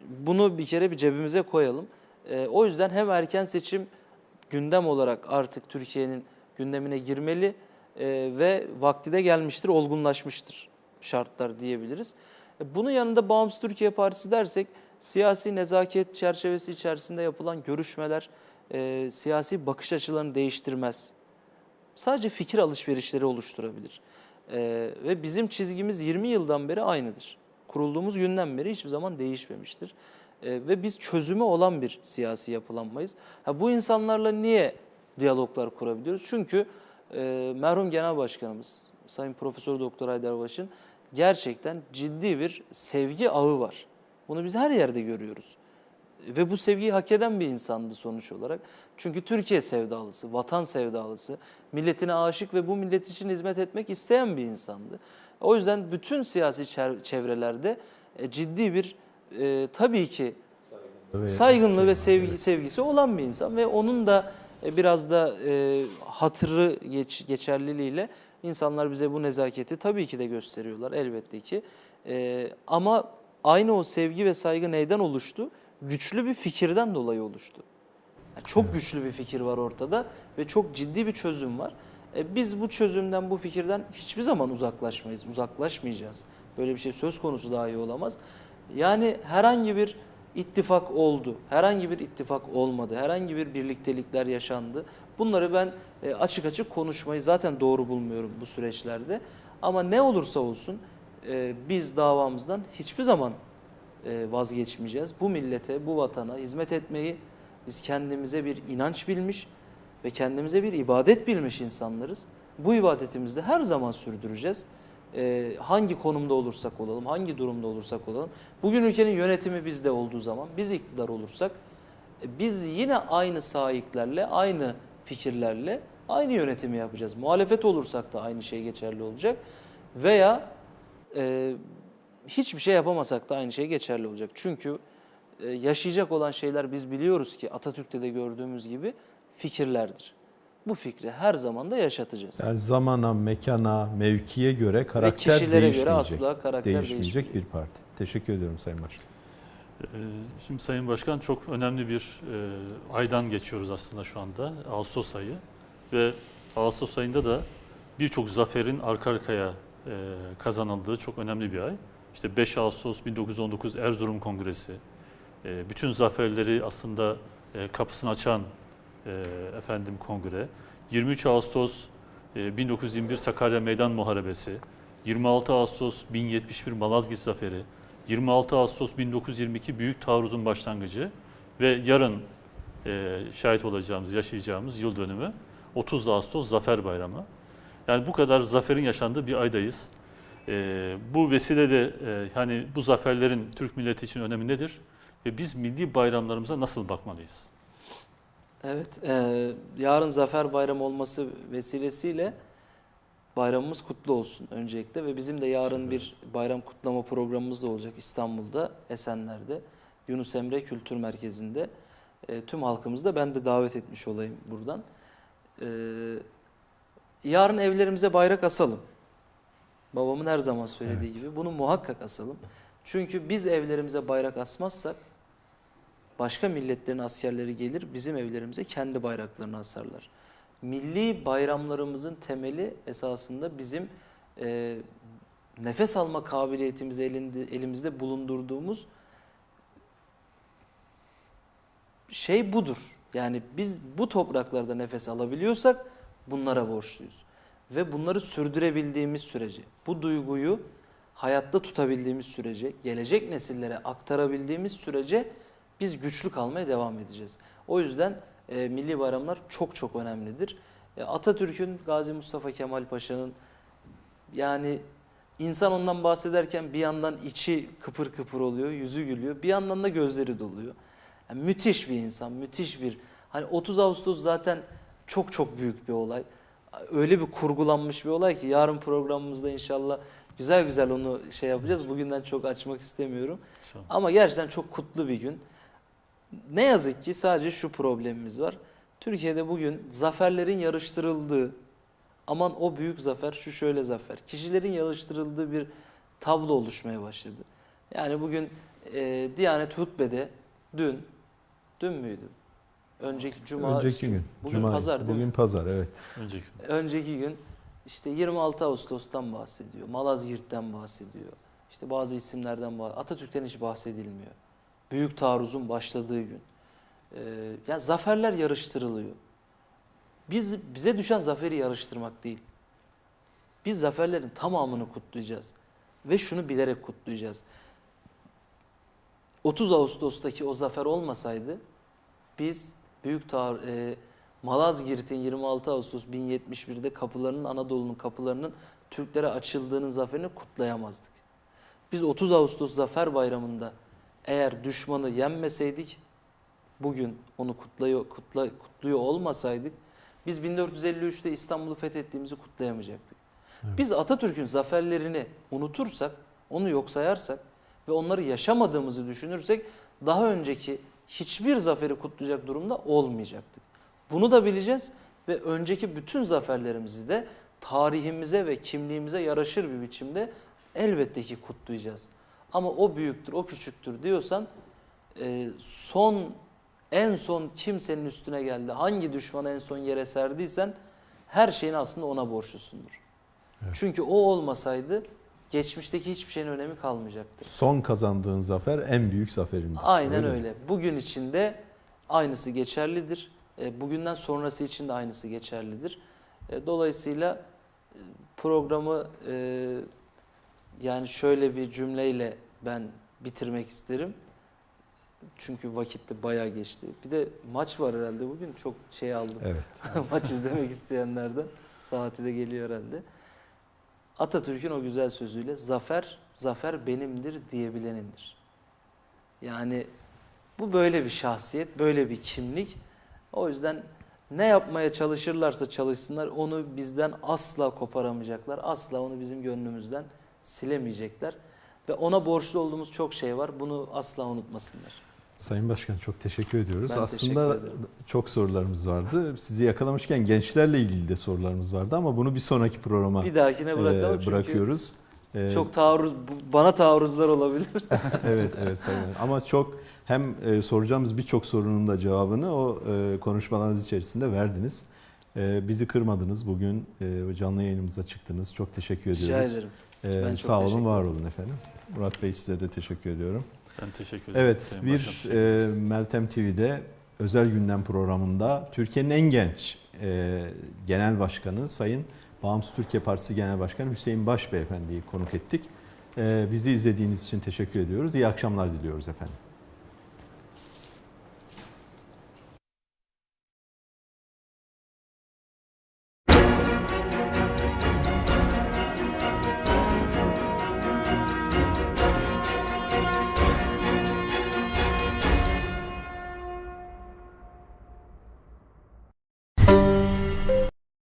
Bunu bir kere bir cebimize koyalım. Ee, o yüzden hem erken seçim gündem olarak artık Türkiye'nin gündemine girmeli e, ve vakti de gelmiştir, olgunlaşmıştır şartlar diyebiliriz. E, bunun yanında Bağımsız Türkiye Partisi dersek siyasi nezaket çerçevesi içerisinde yapılan görüşmeler e, siyasi bakış açılarını değiştirmez. Sadece fikir alışverişleri oluşturabilir. E, ve bizim çizgimiz 20 yıldan beri aynıdır. Kurulduğumuz günden beri hiçbir zaman değişmemiştir. E, ve biz çözümü olan bir siyasi yapılanmayız. Ha, bu insanlarla niye diyaloglar kurabiliyoruz? Çünkü e, merhum Genel Başkanımız Sayın Profesör Doktor Haydar Baş'ın gerçekten ciddi bir sevgi ağı var. Bunu biz her yerde görüyoruz. Ve bu sevgiyi hak eden bir insandı sonuç olarak. Çünkü Türkiye sevdalısı, vatan sevdalısı, milletine aşık ve bu millet için hizmet etmek isteyen bir insandı. O yüzden bütün siyasi çevrelerde e, ciddi bir e, tabii ki saygınlığı ve sevgi, sevgisi olan bir insan ve onun da e, biraz da e, hatırı geç, geçerliliğiyle insanlar bize bu nezaketi tabii ki de gösteriyorlar elbette ki. E, ama aynı o sevgi ve saygı neyden oluştu? Güçlü bir fikirden dolayı oluştu. Yani çok güçlü bir fikir var ortada ve çok ciddi bir çözüm var. E, biz bu çözümden, bu fikirden hiçbir zaman uzaklaşmayız, uzaklaşmayacağız. Böyle bir şey söz konusu dahi olamaz. Yani herhangi bir ittifak oldu, herhangi bir ittifak olmadı, herhangi bir birliktelikler yaşandı. Bunları ben e, açık açık konuşmayı zaten doğru bulmuyorum bu süreçlerde. Ama ne olursa olsun e, biz davamızdan hiçbir zaman vazgeçmeyeceğiz. Bu millete, bu vatana hizmet etmeyi biz kendimize bir inanç bilmiş ve kendimize bir ibadet bilmiş insanlarız. Bu ibadetimizi de her zaman sürdüreceğiz. E, hangi konumda olursak olalım, hangi durumda olursak olalım. Bugün ülkenin yönetimi bizde olduğu zaman, biz iktidar olursak, e, biz yine aynı sahiplerle, aynı fikirlerle, aynı yönetimi yapacağız. Muhalefet olursak da aynı şey geçerli olacak. Veya e, hiçbir şey yapamasak da aynı şey geçerli olacak. Çünkü e, yaşayacak olan şeyler biz biliyoruz ki Atatürk'te de gördüğümüz gibi fikirlerdir. Bu fikri her zaman da yaşatacağız. Yani zamana, mekana, mevkiye göre karakter kişilere göre değişmeyecek. asla karakter değişmeyecek değişmeyecek. bir parti. Teşekkür ediyorum Sayın Başkan. Ee, Şimdi Sayın Başkan çok önemli bir e, aydan geçiyoruz aslında şu anda. Ağustos ayı. Ve Ağustos ayında da birçok zaferin arka arkaya e, kazanıldığı çok önemli bir ay. İşte 5 Ağustos 1919 Erzurum Kongresi. e, Bütün zaferleri aslında e, kapısını açan e, efendim kongre. 23 Ağustos e, 1921 Sakarya Meydan Muharebesi. 26 Ağustos 1071 Malazgirt Zaferi. 26 Ağustos 1922 Büyük Taarruz'un başlangıcı ve yarın e, şahit olacağımız, yaşayacağımız yıl dönümü 30 Ağustos Zafer Bayramı. Yani bu kadar zaferin yaşandığı bir aydayız. E, bu vesilede e, hani bu zaferlerin Türk milleti için önemi nedir? Ve biz milli bayramlarımıza nasıl bakmalıyız? Evet, e, yarın Zafer Bayramı olması vesilesiyle bayramımız kutlu olsun öncelikle ve bizim de yarın bir bayram kutlama programımız da olacak İstanbul'da, Esenler'de, Yunus Emre Kültür Merkezi'nde. E, tüm halkımızı da ben de davet etmiş olayım buradan. E, yarın evlerimize bayrak asalım. Babamın her zaman söylediği Evet. gibi bunu muhakkak asalım. Çünkü biz evlerimize bayrak asmazsak başka milletlerin askerleri gelir bizim evlerimize kendi bayraklarını asarlar. Milli bayramlarımızın temeli esasında bizim e, nefes alma kabiliyetimizi elinde, elimizde bulundurduğumuz şey budur. Yani biz bu topraklarda nefes alabiliyorsak bunlara borçluyuz. Ve bunları sürdürebildiğimiz sürece, bu duyguyu hayatta tutabildiğimiz sürece, gelecek nesillere aktarabildiğimiz sürece biz güçlü kalmaya devam edeceğiz. O yüzden e, milli bayramlar çok çok önemlidir. E, Atatürk'ün, Gazi Mustafa Kemal Paşa'nın yani insan ondan bahsederken bir yandan içi kıpır kıpır oluyor, yüzü gülüyor. Bir yandan da gözleri doluyor. Yani müthiş bir insan, müthiş bir. Hani 30 Ağustos zaten çok çok büyük bir olay. Öyle bir kurgulanmış bir olay ki yarın programımızda inşallah güzel güzel onu şey yapacağız. Bugünden çok açmak istemiyorum. İnşallah. Ama gerçekten çok kutlu bir gün. Ne yazık ki sadece şu problemimiz var. Türkiye'de bugün zaferlerin yarıştırıldığı, aman o büyük zafer, şu şöyle zafer. Kişilerin yarıştırıldığı bir tablo oluşmaya başladı. Yani bugün e, Diyanet Hutbe'de dün, dün müydü? Önceki cuma, Önceki gün. Bugün Cuma, pazar değil Bugün mi? pazar evet. Önceki. Önceki gün işte 26 Ağustos'tan bahsediyor. Malazgirt'ten bahsediyor. İşte bazı isimlerden bahsediyor. Atatürk'ten hiç bahsedilmiyor. Büyük taarruzun başladığı gün. Ee, ya zaferler yarıştırılıyor. Biz bize düşen zaferi yarıştırmak değil. Biz zaferlerin tamamını kutlayacağız ve şunu bilerek kutlayacağız. 30 Ağustos'taki o zafer olmasaydı biz büyük tar e, Malazgirt'in 26 Ağustos 1071'de kapılarının Anadolu'nun kapılarının Türklere açıldığının zaferini kutlayamazdık. Biz 30 Ağustos Zafer Bayramı'nda eğer düşmanı yenmeseydik bugün onu kutluyor, kutla, kutluyor olmasaydık biz 1453'te İstanbul'u fethettiğimizi kutlayamayacaktık. Biz Atatürk'ün zaferlerini unutursak, onu yok sayarsak ve onları yaşamadığımızı düşünürsek daha önceki hiçbir zaferi kutlayacak durumda olmayacaktık. Bunu da bileceğiz ve önceki bütün zaferlerimizi de tarihimize ve kimliğimize yaraşır bir biçimde elbette ki kutlayacağız. Ama o büyüktür, o küçüktür diyorsan e, son en son kimsenin üstüne geldi, hangi düşmanı en son yere serdiysen her şeyin aslında ona borçlusundur. Çünkü o olmasaydı geçmişteki hiçbir şeyin önemi kalmayacaktır. Son kazandığın zafer en büyük zaferindi. Aynen mi? öyle. Bugün için de aynısı geçerlidir. E, Bugünden sonrası için de aynısı geçerlidir. E, Dolayısıyla e, programı yani şöyle bir cümleyle ben bitirmek isterim. Çünkü vakit de bayağı geçti. Bir de maç var herhalde bugün. Çok şey aldım. Evet. Maç izlemek isteyenlerden saati de geliyor herhalde. Atatürk'ün o güzel sözüyle zafer, zafer benimdir diyebilenindir. Yani bu böyle bir şahsiyet, böyle bir kimlik. O yüzden Ne yapmaya çalışırlarsa çalışsınlar onu bizden asla koparamayacaklar. Asla onu bizim gönlümüzden silemeyecekler. Ve ona borçlu olduğumuz çok şey var. Bunu asla unutmasınlar. Sayın Başkan çok teşekkür ediyoruz. Ben Aslında teşekkür ederim. çok sorularımız vardı. Sizi yakalamışken gençlerle ilgili de sorularımız vardı ama bunu bir sonraki programa Bir dahakine bırakalım e, çünkü bırakıyoruz. E, çok taarruz, bana taarruzlar olabilir. evet evet Sayın. Ama çok hem e, soracağımız birçok sorunun da cevabını o e, konuşmalarınız içerisinde verdiniz. E, bizi kırmadınız. Bugün e, canlı yayınımıza çıktınız. Çok teşekkür ediyoruz. Rica ederim. E, Ben sağ olun, var olun efendim. Murat Bey size de teşekkür ediyorum. Ben teşekkür ederim. Evet, Sayın bir e, Meltem TV'de özel gündem programında Türkiye'nin en genç e, genel başkanı Sayın Bağımsız Türkiye Partisi Genel Başkanı Hüseyin Baş Beyefendi'yi konuk ettik. E, bizi izlediğiniz için teşekkür ediyoruz. İyi akşamlar diliyoruz efendim.